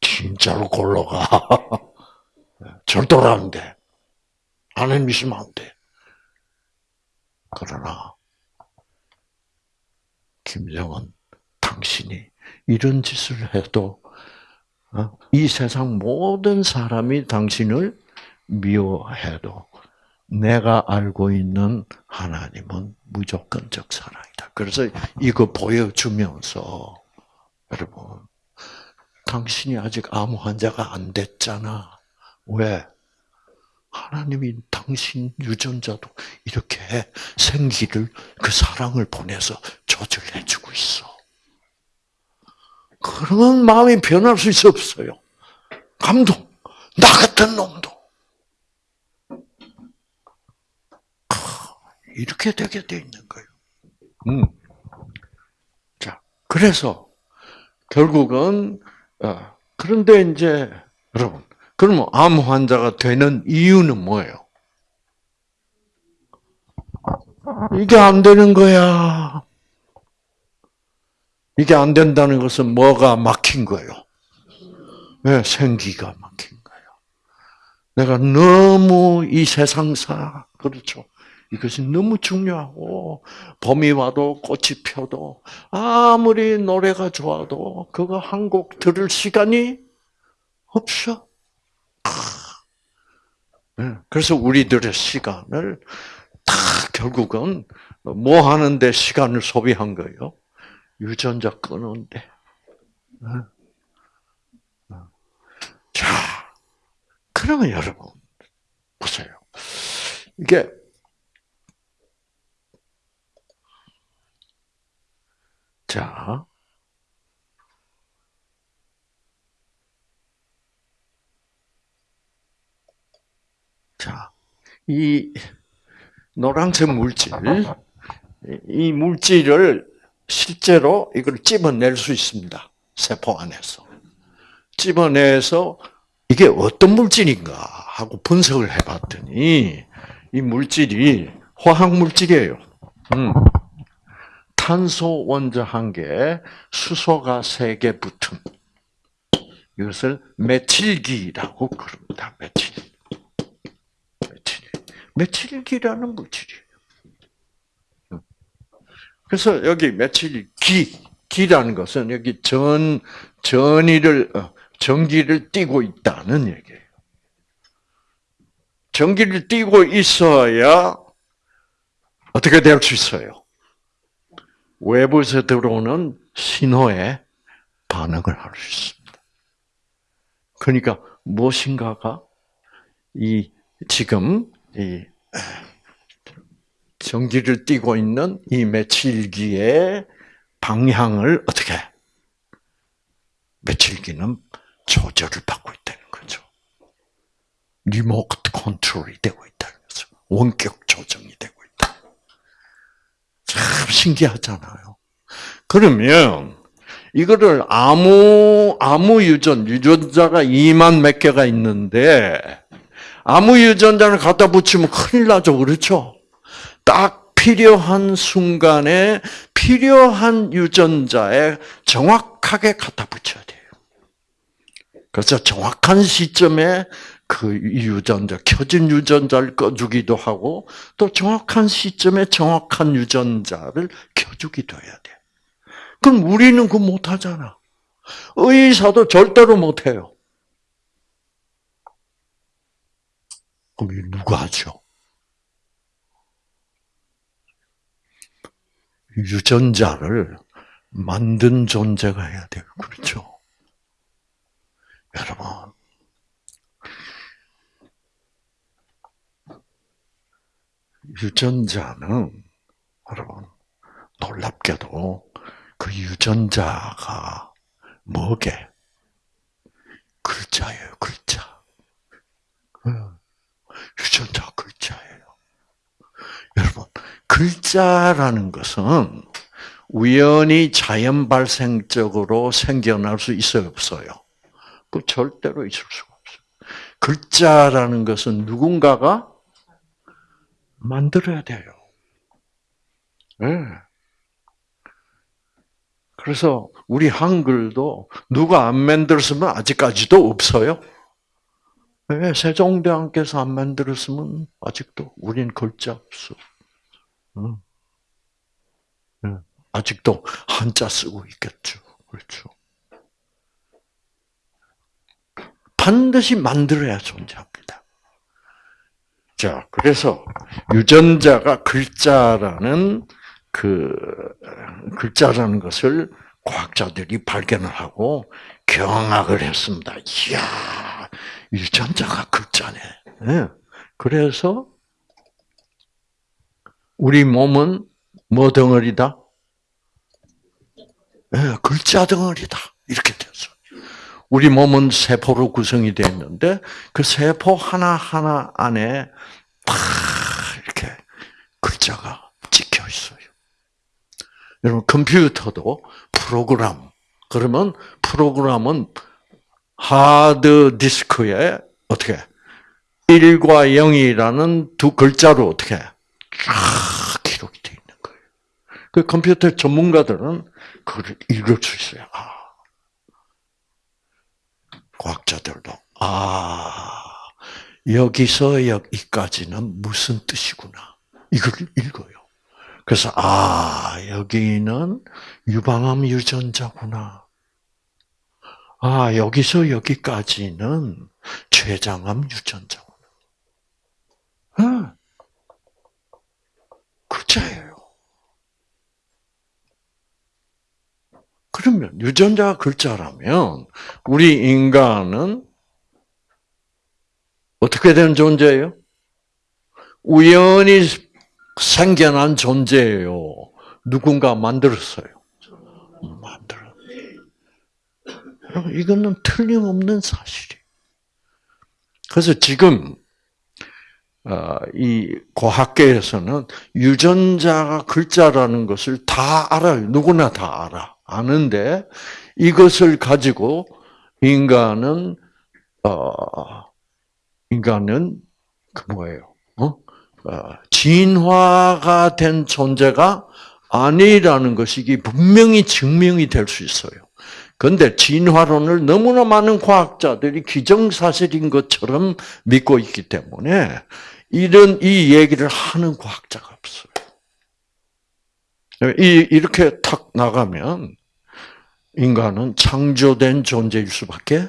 진짜로 골로가. 절도로 안 돼. 하나님 있으면 안 돼. 그러나, 김정은, 당신이 이런 짓을 해도, 어? 이 세상 모든 사람이 당신을 미워해도, 내가 알고 있는 하나님은 무조건적 사랑이다. 그래서 이거 보여주면서 여러분 당신이 아직 암 환자가 안 됐잖아. 왜? 하나님이 당신 유전자도 이렇게 생기를 그 사랑을 보내서 조절해 주고 있어. 그런 마음이 변할 수 없어요. 감동. 나 같은 놈도. 이렇게 되게 돼 있는 거예요. 음. 자, 그래서 결국은 어, 그런데 이제 여러분, 그러면 암 환자가 되는 이유는 뭐예요? 이게 안 되는 거야. 이게 안 된다는 것은 뭐가 막힌 거예요? 네, 생기가 막힌 거예요. 내가 너무 이 세상사, 그렇죠. 이것이 너무 중요하고 봄이 와도 꽃이 펴도 아무리 노래가 좋아도 그거 한 곡 들을 시간이 없어. 네, 그래서 우리들의 시간을 다 결국은 뭐 하는데 시간을 소비한 거예요? 유전자 끊는데. 네. 자, 그러면 여러분 보세요. 이게 자, 자, 이 노란색 물질, 이 물질을 실제로 이걸 찝어낼 수 있습니다. 세포 안에서. 찝어내서 이게 어떤 물질인가 하고 분석을 해봤더니 이 물질이 화학 물질이에요. 음. 탄소 원자 한 개, 수소가 세 개 붙은 이것을 메틸기라고 그럽니다. 메틸. 메틸. 메틸기라는 물질이에요. 음. 그래서 여기 메틸기, 기라는 것은 여기 전, 전이를, 어, 전기를 띠고 있다는 얘기예요. 전기를 띠고 있어야 어떻게 될 수 있어요? 외부에서 들어오는 신호에 반응을 할 수 있습니다. 그러니까 무엇인가가 이 지금 이 전기를 띠고 있는 이 메칠기의 방향을 어떻게 메칠기는 조절을 받고 있다는 거죠. 리모트 컨트롤이 되고 있다는 거죠. 원격 조정이 되고 있다. 참 신기하잖아요. 그러면 이거를 아무 아무 유전 유전자가 2만 몇 개가 있는데 아무 유전자를 갖다 붙이면 큰일 나죠. 그렇죠? 딱 필요한 순간에 필요한 유전자에 정확하게 갖다 붙여야 돼요. 그래서 정확한 시점에 그 유전자, 켜진 유전자를 꺼주기도 하고, 또 정확한 시점에 정확한 유전자를 켜주기도 해야 돼. 그럼 우리는 그 못하잖아. 의사도 절대로 못해요. 그럼 누가 하죠? 유전자를 만든 존재가 해야 돼요. 그렇죠? 여러분, 유전자는 여러분 놀랍게도 그 유전자가 뭐게? 글자예요, 글자. 유전자 글자예요. 여러분, 글자라는 것은 우연히 자연 발생적으로 생겨날 수 있어요, 없어요? 그 절대로 있을 수가 없어요. 글자라는 것은 누군가가 만들어야 돼요. 네. 그래서 우리 한글도 누가 안 만들었으면 아직까지도 없어요. 네, 세종대왕께서 안 만들었으면 아직도 우린 글자 없어. 응. 네. 아직도 한자 쓰고 있겠죠. 그렇죠. 반드시 만들어야 존재합니다. 자, 그래서 유전자가 글자라는 그 글자라는 것을 과학자들이 발견을 하고 경악을 했습니다. 이야, 유전자가 글자네. 네. 그래서 우리 몸은 뭐 덩어리다? 네, 글자 덩어리다. 이렇게 됐어. 우리 몸은 세포로 구성이 되어 있는데 그 세포 하나 하나 안에 팍 이렇게 글자가 찍혀 있어요. 여러분 컴퓨터도 프로그램 그러면 프로그램은 하드 디스크에 어떻게 1과 0이라는 두 글자로 어떻게 쫙 기록이 되어 있는 거예요. 그 컴퓨터 전문가들은 그걸 읽을 수 있어요. 아, 과학자들도 아 여기서 여기까지는 무슨 뜻이구나 이걸 읽어요. 그래서 아 여기는 유방암 유전자구나. 아, 여기서 여기까지는 췌장암 유전자. 어. 글자예요. 그러면 유전자가 글자라면 우리 인간은 어떻게 된 존재예요? 우연히 생겨난 존재예요. 누군가 만들었어요. 만들어. 이거는 틀림없는 사실이. 그래서 지금 어, 이 과학계에서는 유전자가 글자라는 것을 다 알아요. 누구나 다 알아. 아는데 이것을 가지고 인간은 어 인간은 그 뭐예요? 어? 어 진화가 된 존재가 아니라는 것이 분명히 증명이 될 수 있어요. 그런데 진화론을 너무나 많은 과학자들이 기정사실인 것처럼 믿고 있기 때문에 이런 이 얘기를 하는 과학자가 없어요. 이 이렇게 탁 나가면 인간은 창조된 존재일 수밖에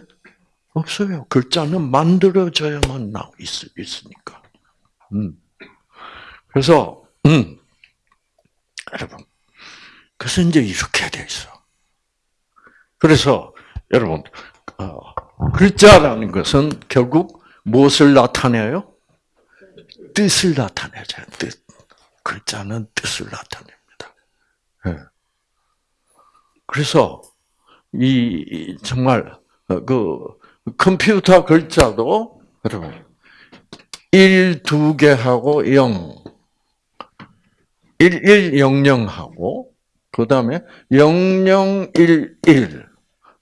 없어요. 글자는 만들어져야만 나 있으니까. 음. 그래서 음. 여러분, 그래서 이제 이렇게 돼 있어. 그래서 여러분 어, 글자라는 것은 결국 무엇을 나타내요? 뜻을 나타내죠. 뜻. 글자는 뜻을 나타냅니다. 네. 그래서 이 정말 어, 그 컴퓨터 글자도 여러분 1, 2개 하고 0 1, 1, 0, 0 하고 그 다음에 0, 0, 1, 1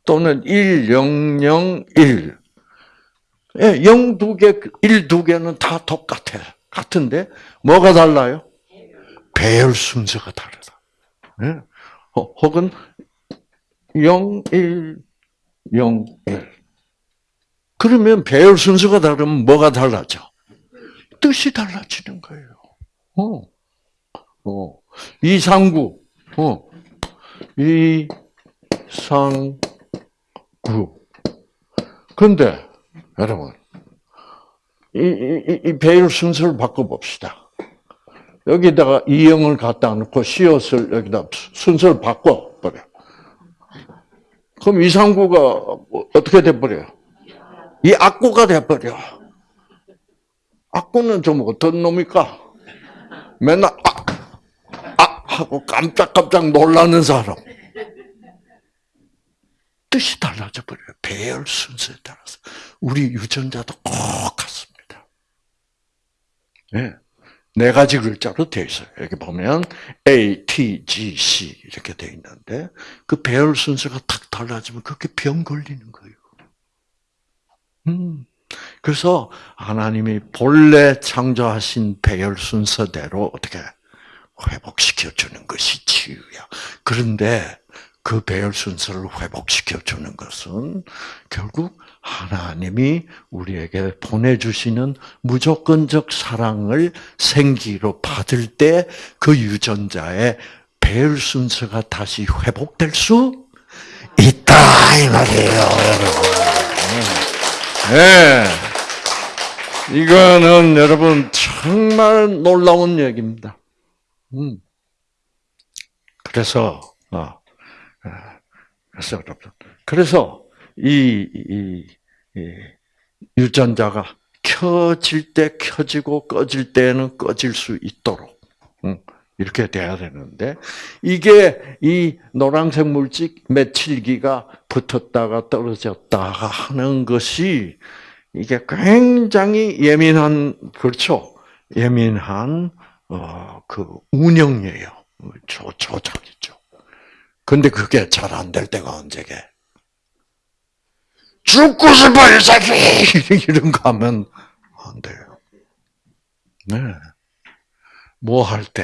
또는 1, 0, 0, 1 예, 0두 개, 1 두 개는 다 똑같아. 같은데 뭐가 달라요? 배열 순서가 다르다. 예? 혹은 0, 1, 0, 1. 그러면 배열 순서가 다르면 뭐가 달라져? 뜻이 달라지는 거예요. 어. 어. 이상구. 어. 이 상구. 근데, 여러분, 이, 이, 이 배열 순서를 바꿔봅시다. 여기다가 이영을 갖다 놓고 시옷을 여기다 순서를 바꿔버려. 그럼 이상구가 어떻게 돼버려요? 이 악구가 돼버려. 악구는 좀 어떤 놈입니까? 맨날 아, 아 하고 깜짝깜짝 놀라는 사람. 뜻이 달라져 버려요. 배열 순서에 따라서. 우리 유전자도 꼭 같습니다. 네. 네 가지 글자로 되어 있어요. 여기 보면 A, T, G, C 이렇게 되어 있는데 그 배열 순서가 탁 달라지면 그게 병 걸리는 거예요. 음. 그래서 하나님이 본래 창조하신 배열 순서대로 어떻게 회복시켜 주는 것이 치유야. 그런데 그 배열 순서를 회복시켜 주는 것은 결국 하나님이 우리에게 보내주시는 무조건적 사랑을 생기로 받을 때 그 유전자의 배열 순서가 다시 회복될 수 있다 이 말이에요, 여러분. 네. 이거는 여러분 정말 놀라운 얘기입니다. 음. 그래서 어, 어 그래서 그래서 이, 이, 이 유전자가 켜질 때 켜지고 꺼질 때는 꺼질 수 있도록 이렇게 돼야 되는데 이게 이 노란색 물질 메칠기가 붙었다가 떨어졌다가 하는 것이 이게 굉장히 예민한 그렇죠 예민한 어, 그 운영이에요 조, 조작이죠. 근데 그게 잘 안 될 때가 언제게? 죽고 싶어, 이 새끼! 이런 거 하면 안 돼요. 네. 뭐 할 때,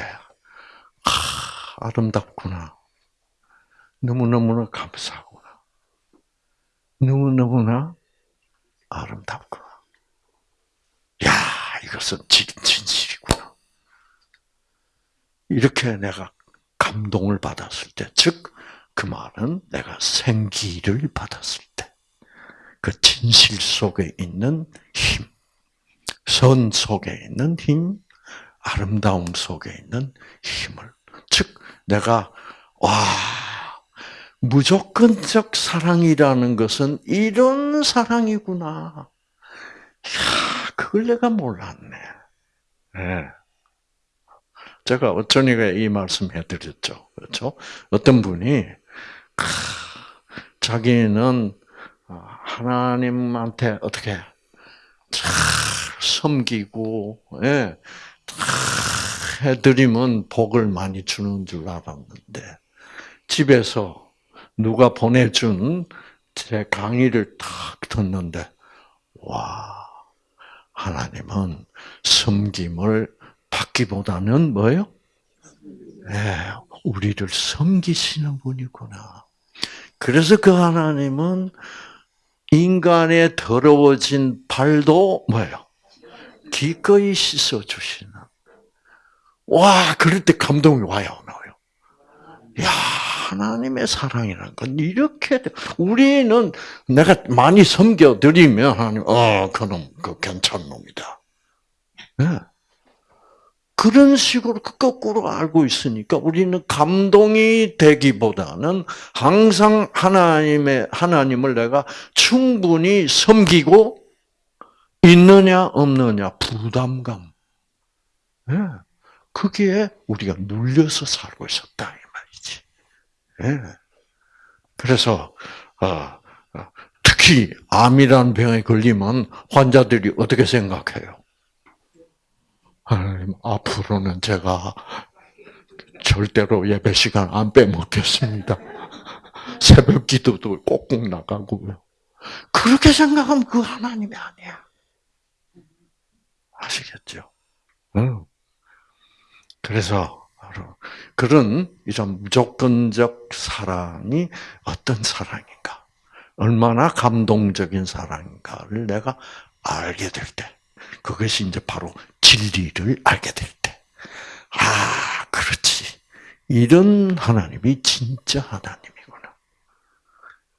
아, 아름답구나. 너무너무나 감사하구나. 너무너무나 아름답구나. 야, 이것은 진실이구나. 이렇게 내가 감동을 받았을 때, 즉, 그 말은 내가 생기를 받았을 때. 그 진실 속에 있는 힘, 선 속에 있는 힘, 아름다움 속에 있는 힘을. 즉, 내가, 와, 무조건적 사랑이라는 것은 이런 사랑이구나. 야, 그걸 내가 몰랐네. 네. 제가 어쩌니까 이 말씀 해 드렸죠. 그렇죠? 어떤 분이, 자기는 하나님한테 어떻게 잘 섬기고, 예, 해드리면 복을 많이 주는 줄 알았는데, 집에서 누가 보내준 제 강의를 탁 듣는데, 와, 하나님은 섬김을 받기보다는 뭐예요? 네, 우리를 섬기시는 분이구나. 그래서 그 하나님은 인간의 더러워진 발도 뭐예요? 기꺼이 씻어 주시는. 와, 그럴 때 감동이 와요, 나요. 야, 하나님의 사랑이라는 건 이렇게 우리는 내가 많이 섬겨 드리면 하나님, 어, 그놈, 그 괜찮은 놈이다. 네. 그런 식으로 그 거꾸로 알고 있으니까 우리는 감동이 되기보다는 항상 하나님의 하나님을 내가 충분히 섬기고 있느냐 없느냐 부담감. 예. 그게 우리가 눌려서 살고 있었다 이 말이지. 예. 그래서 어, 어, 특히 암이라는 병에 걸리면 환자들이 어떻게 생각해요? 하나님, 앞으로는 제가 절대로 예배 시간 안 빼먹겠습니다. 새벽 기도도 꼭꼭 나가고요. 그렇게 생각하면 그 하나님이 아니야. 아시겠죠? 응. 그래서 그런 이런 무조건적 사랑이 어떤 사랑인가, 얼마나 감동적인 사랑인가를 내가 알게 될 때, 그것이 이제 바로 진리를 알게 될 때, 아, 그렇지. 이런 하나님이 진짜 하나님이구나.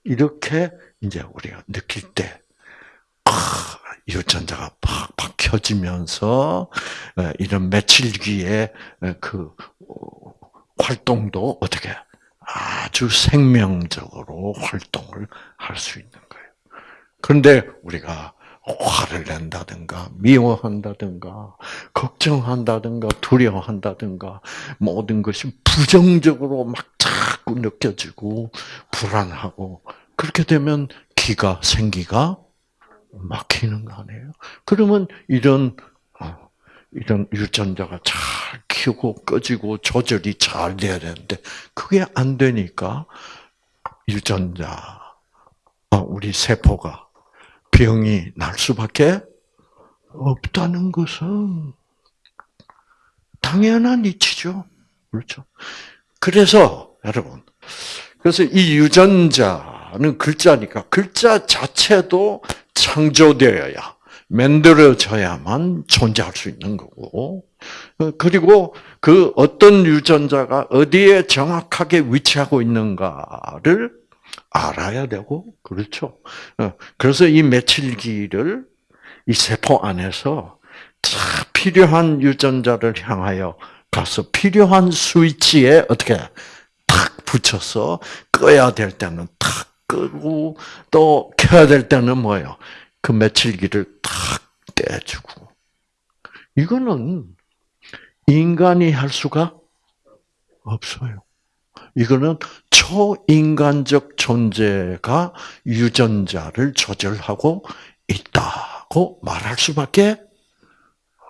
이렇게 이제 우리가 느낄 때, 아, 유전자가 팍팍 켜지면서 이런 며칠기의 그 어, 활동도 어떻게 아주 생명적으로 활동을 할 수 있는 거예요. 그런데 우리가 화를 낸다든가 미워한다든가 걱정한다든가 두려워한다든가 모든 것이 부정적으로 막 자꾸 느껴지고 불안하고 그렇게 되면 기가 생기가 막히는 거 아니에요? 그러면 이런 어, 이런 유전자가 잘 키우고 꺼지고 조절이 잘 돼야 되는데 그게 안 되니까 유전자 어, 우리 세포가 병이 날 수밖에 없다는 것은 당연한 이치죠. 그렇죠. 그래서 여러분, 그래서 이 유전자는 글자니까 글자 자체도 창조되어야 만들어져야만 존재할 수 있는 거고, 그리고 그 어떤 유전자가 어디에 정확하게 위치하고 있는가를 알아야 되고 그렇죠. 어, 그래서 이 며칠기를 이 세포 안에서 딱 필요한 유전자를 향하여 가서 필요한 스위치에 어떻게 탁 붙여서 꺼야 될 때는 탁 끄고 또 켜야 될 때는 뭐예요? 그 며칠기를 탁 떼주고 이거는 인간이 할 수가 없어요. 이거는 초인간적 존재가 유전자를 조절하고 있다고 말할 수밖에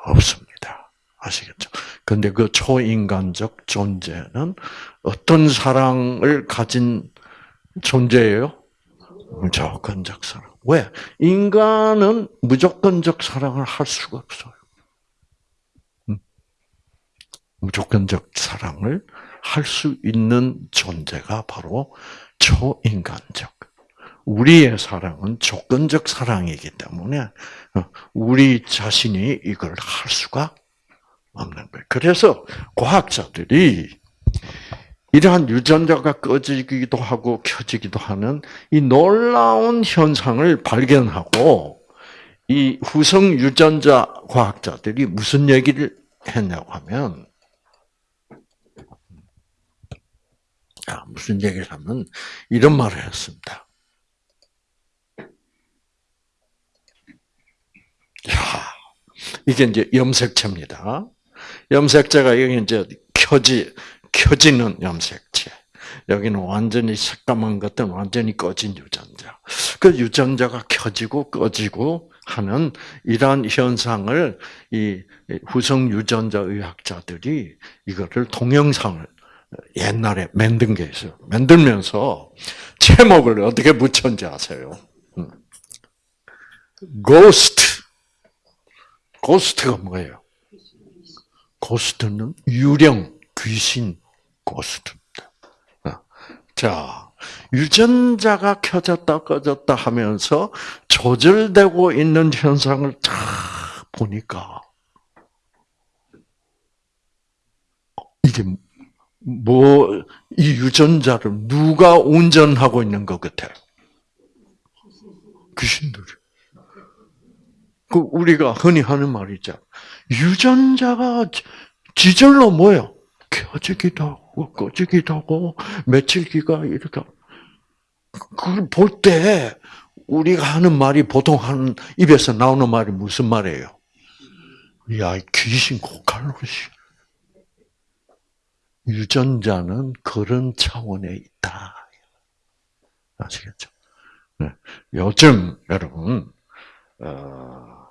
없습니다. 아시겠죠? 근데 그 초인간적 존재는 어떤 사랑을 가진 존재예요? 무조건적 사랑. 왜? 인간은 무조건적 사랑을 할 수가 없어요. 음. 무조건적 사랑을 할 수 있는 존재가 바로 초인간적. 우리의 사랑은 조건적 사랑이기 때문에 어, 우리 자신이 이걸 할 수가 없는 거예요. 그래서 과학자들이 이러한 유전자가 꺼지기도 하고 켜지기도 하는 이 놀라운 현상을 발견하고 이 후성 유전자 과학자들이 무슨 얘기를 했냐고 하면 아, 무슨 얘기를 하면 이런 말을 했습니다. 야, 이게 이제 염색체입니다. 염색체가 여기 이제 켜지 켜지는 염색체. 여기는 완전히 색감한 것들은 완전히 꺼진 유전자. 그 유전자가 켜지고 꺼지고 하는 이러한 현상을 이 후성 유전자 의학자들이 이거를 동영상을 옛날에 만든 게 있어요. 만들면서 제목을 어떻게 붙였는지 아세요? Ghost. Ghost가 뭐예요? Ghost는 유령, 귀신, ghost입니다. 자, 유전자가 켜졌다 꺼졌다 하면서 조절되고 있는 현상을 다 보니까 이게 뭐 이 유전자를 누가 운전하고 있는 것 같아요? 귀신들이. 그 우리가 흔히 하는 말이죠. 유전자가 지절로 뭐요? 켜지기도 하고 꺼지기도 하고 며칠기가 이렇게 그걸 볼 때 우리가 하는 말이 보통 하는 입에서 나오는 말이 무슨 말이에요? 야, 귀신 고칼로시. 유전자는 그런 차원에 있다. 아시겠죠? 네. 요즘 여러분 어,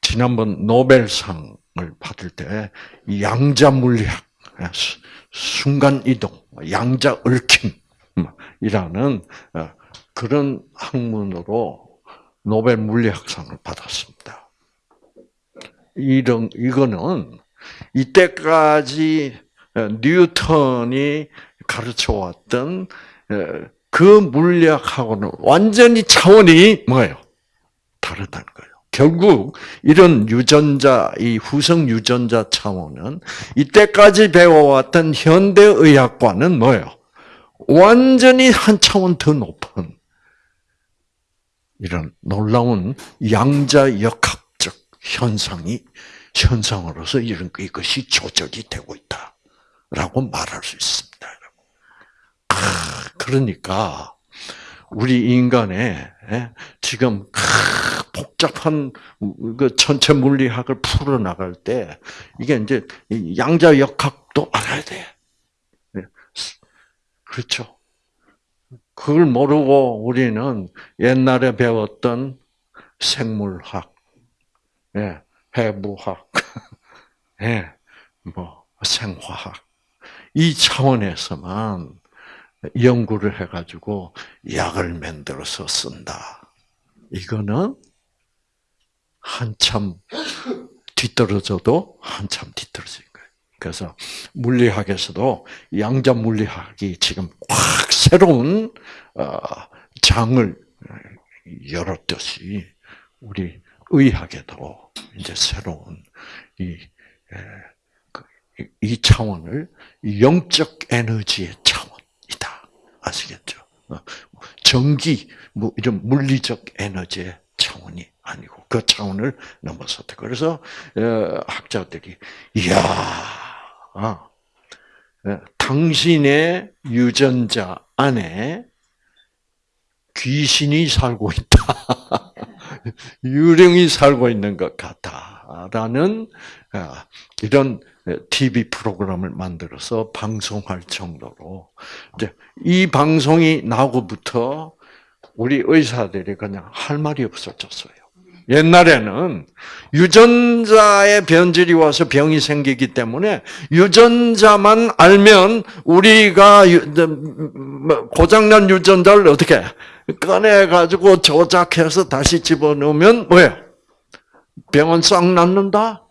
지난번 노벨상을 받을 때 양자 물리학, 순간 이동, 양자 얽힘이라는 어, 그런 학문으로 노벨 물리학상을 받았습니다. 이런 이거는 이때까지 어, 뉴턴이 가르쳐 왔던 어, 그 물리학하고는 완전히 차원이 뭐예요? 다르다는 거예요. 결국 이런 유전자, 이 후성 유전자 차원은 이때까지 배워왔던 현대의학과는 뭐예요? 완전히 한 차원 더 높은 이런 놀라운 양자 역학적 현상이 현상으로서 이런 이것이 조절이 되고 있다 라고 말할 수 있습니다. 아, 그러니까 우리 인간의 예, 지금 복잡한 그 전체 물리학을 풀어 나갈 때 이게 이제 양자 역학도 알아야 돼. 예. 그렇죠. 그걸 모르고 우리는 옛날에 배웠던 생물학, 예, 해부학, 예, 뭐 생화학 이 차원에서만 연구를 해가지고 약을 만들어서 쓴다. 이거는 한참 뒤떨어져도 한참 뒤떨어진 거예요. 그래서 물리학에서도 양자 물리학이 지금 확 새로운 어, 장을 열었듯이 우리 의학에도 이제 새로운 이, 그, 이 차원을 영적 에너지의 차원이다. 아시겠죠? 어, 전기, 뭐 이런 물리적 에너지의 차원이 아니고 그 차원을 넘어섰다. 그래서 어, 학자들이 이야, 아, 어, 당신의 유전자 안에 귀신이 살고 있다. 유령이 살고 있는 것 같다라는 어, 이런 TV 프로그램을 만들어서 방송할 정도로 이제 이 방송이 나고부터 우리 의사들이 그냥 할 말이 없어졌어요. 옛날에는 유전자의 변질이 와서 병이 생기기 때문에 유전자만 알면 우리가 뭐 고장난 유전자를 어떻게 꺼내 가지고 조작해서 다시 집어넣으면 뭐예요? 병은 싹 낫는다.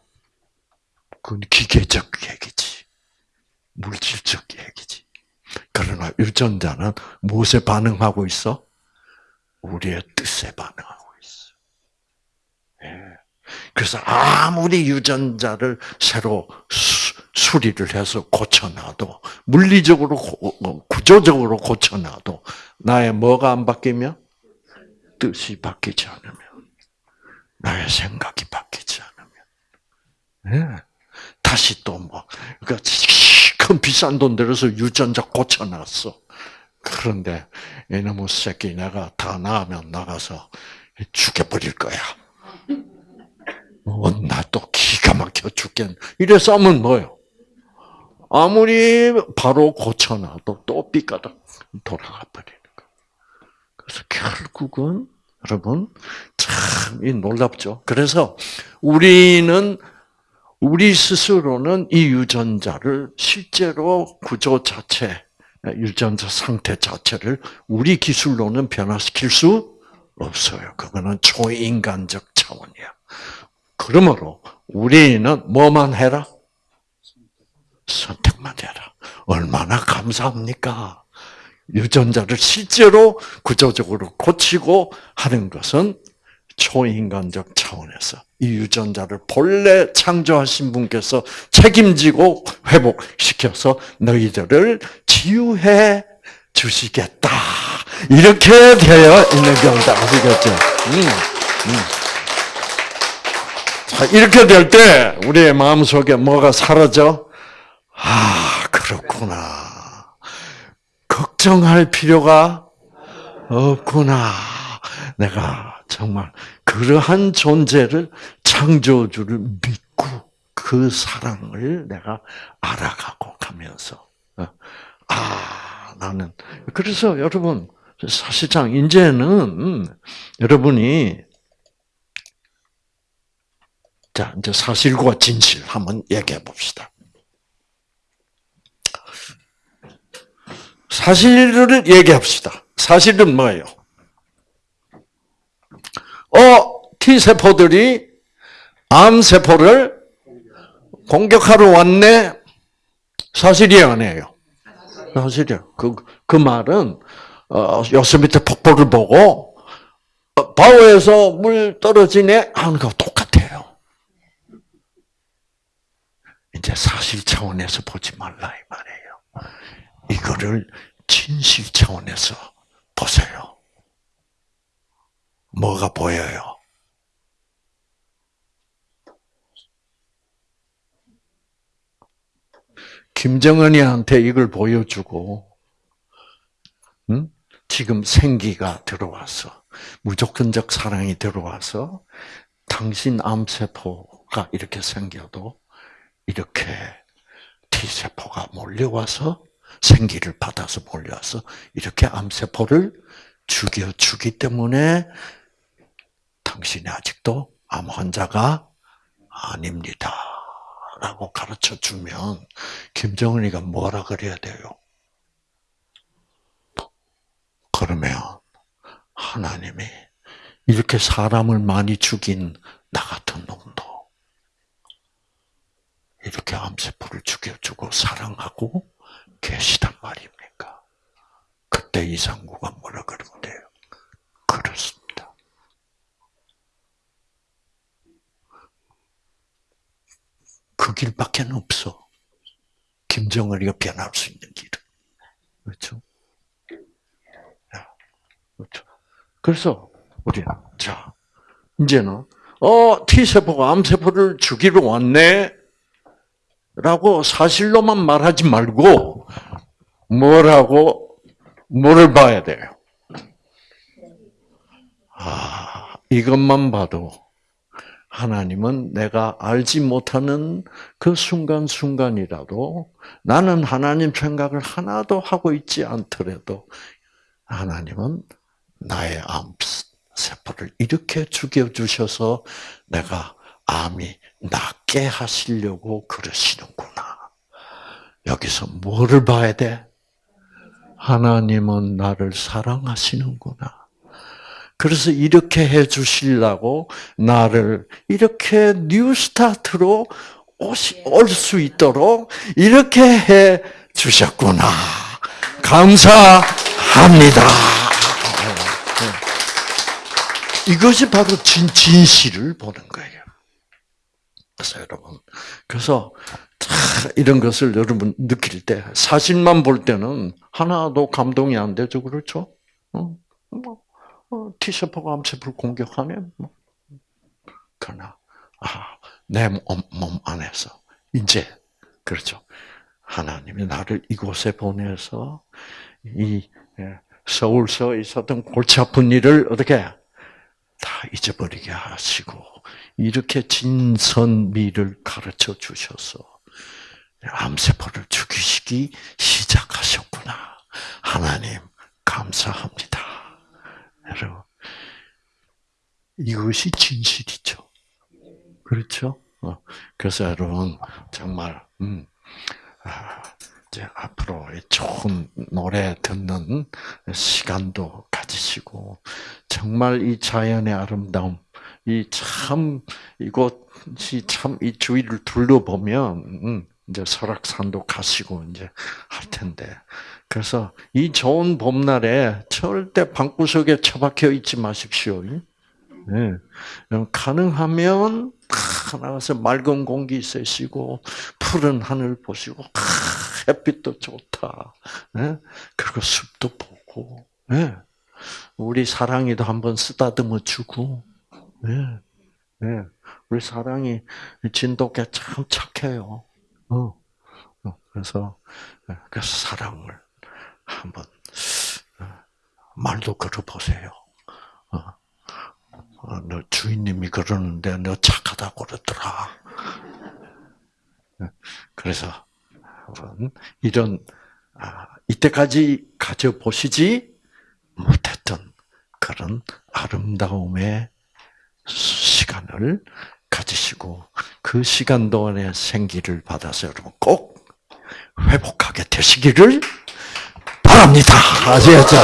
그건 기계적 얘기지. 물질적 얘기지. 그러나 유전자는 무엇에 반응하고 있어? 우리의 뜻에 반응하고. 그래서 아무리 유전자를 새로 수리를 해서 고쳐놔도 물리적으로 어, 구조적으로 고쳐놔도 나의 뭐가 안 바뀌면 뜻이 바뀌지 않으면 나의 생각이 바뀌지 않으면 네. 다시 또뭐 그러니까 큰 비싼 돈 들여서 유전자 고쳐놨어. 그런데 이놈의 새끼 내가 다 나으면 나가서 죽여버릴 거야. 어, 나또 기가 막혀 죽겠. 이래서 하면 뭐요? 아무리 바로 고쳐놔도 또 삐까다 돌아가 버리는 거. 그래서 결국은 여러분 참 이 놀랍죠. 그래서 우리는 우리 스스로는 이 유전자를 실제로 구조 자체, 유전자 상태 자체를 우리 기술로는 변화시킬 수 없어요. 그거는 초인간적 차원이야. 그러므로 우리는 뭐만 해라? 선택만 해라. 얼마나 감사합니까? 유전자를 실제로 구조적으로 고치고 하는 것은 초인간적 차원에서 이 유전자를 본래 창조하신 분께서 책임지고 회복시켜서 너희들을 치유해 주시겠다. 이렇게 되어 있는 경우다. 아시겠죠? 음, 음. 자, 이렇게 될 때 우리의 마음속에 뭐가 사라져? 아, 그렇구나. 걱정할 필요가 없구나. 내가 정말 그러한 존재를 창조주를 믿고 그 사랑을 내가 알아가고 가면서 어, 아 나는 그래서 여러분 사실상 이제는 여러분이 자 이제 사실과 진실 한번 얘기해 봅시다. 사실을 얘기합시다. 사실은 뭐예요? 어, T세포들이 암세포를 공격하러 왔네? 사실이에요, 아니에요? 사실이에요. 그, 그 말은, 어, 요스미트 폭포를 보고, 어, 바오에서 물 떨어지네? 하는 거 똑같아요. 이제 사실 차원에서 보지 말라, 이 말이에요. 이거를 진실 차원에서 보세요. 뭐가 보여요? 김정은이한테 이걸 보여주고, 응? 지금 생기가 들어와서, 무조건적 사랑이 들어와서, 당신 암세포가 이렇게 생겨도, 이렇게 T세포가 몰려와서, 생기를 받아서 몰려와서, 이렇게 암세포를 죽여주기 때문에, 당신이 아직도 암 환자가 아닙니다. 라고 가르쳐 주면 김정은이가 뭐라 그래야 돼요? 그러면 하나님이 이렇게 사람을 많이 죽인 나 같은 놈도 이렇게 암세포를 죽여주고 사랑하고 계시단 말입니까? 그때 이상구가 뭐라 그러면 돼요? 그렇습니다. 그 길밖에 없어. 김정은이가 변할 수 있는 길은. 그렇죠? 그렇죠. 그래서, 우리, 자, 이제는, 어, T세포가 암세포를 죽이러 왔네? 라고 사실로만 말하지 말고, 뭐라고, 뭐를 봐야 돼요? 아, 이것만 봐도, 하나님은 내가 알지 못하는 그 순간순간이라도 나는 하나님 생각을 하나도 하고 있지 않더라도 하나님은 나의 암 세포를 이렇게 죽여주셔서 내가 암이 낫게 하시려고 그러시는구나. 여기서 뭐를 봐야 돼? 하나님은 나를 사랑하시는구나. 그래서 이렇게 해 주시려고 나를 이렇게 NEWSTART로 올 수 있도록 이렇게 해 주셨구나. 감사합니다. 이것이 바로 진, 진실을 보는 거예요. 그래서 여러분, 그래서 다 이런 것을 여러분 느낄 때 사실만 볼 때는 하나도 감동이 안 되죠, 그렇죠? 어, 뭐, 어, T세포가 암세포를 공격하면 뭐. 그러나 아, 내 몸, 몸 안에서 이제 그렇죠. 하나님이 나를 이곳에 보내서 이 예, 서울서 있었던 골치 아픈 일을 어떻게 다 잊어버리게 하시고 이렇게 진선미를 가르쳐 주셔서 암세포를 죽이시기 시작하셨구나. 하나님 감사합니다. 여러분 이것이 진실이죠. 그렇죠? 어, 그래서 여러분 정말 음, 아, 이제 앞으로 좋은 노래 듣는 시간도 가지시고 정말 이 자연의 아름다움, 이 참 이곳이 참 이 주위를 둘러보면 음, 이제 설악산도 가시고 이제 할 텐데 그래서 이 좋은 봄날에 절대 방구석에 처박혀 있지 마십시오. 네. 가능하면 나가서 맑은 공기 쐬시고 푸른 하늘 보시고 햇빛도 좋다. 네? 그리고 숲도 보고 네. 우리 사랑이도 한번 쓰다듬어 주고 우리 사랑이 진돗개 참 착해요. 어. 어. 그래서 그 사랑을 한번 말도 걸어보세요. 어, 너 주인님이 그러는데 너 착하다고 그러더라. 그래서 이런 아, 이때까지 가져 보시지 못했던 그런 아름다움의 시간을 가지시고 그 시간 동안에 생기를 받아서 여러분 꼭 회복하게 되시기를 바랍니다. 아시겠죠?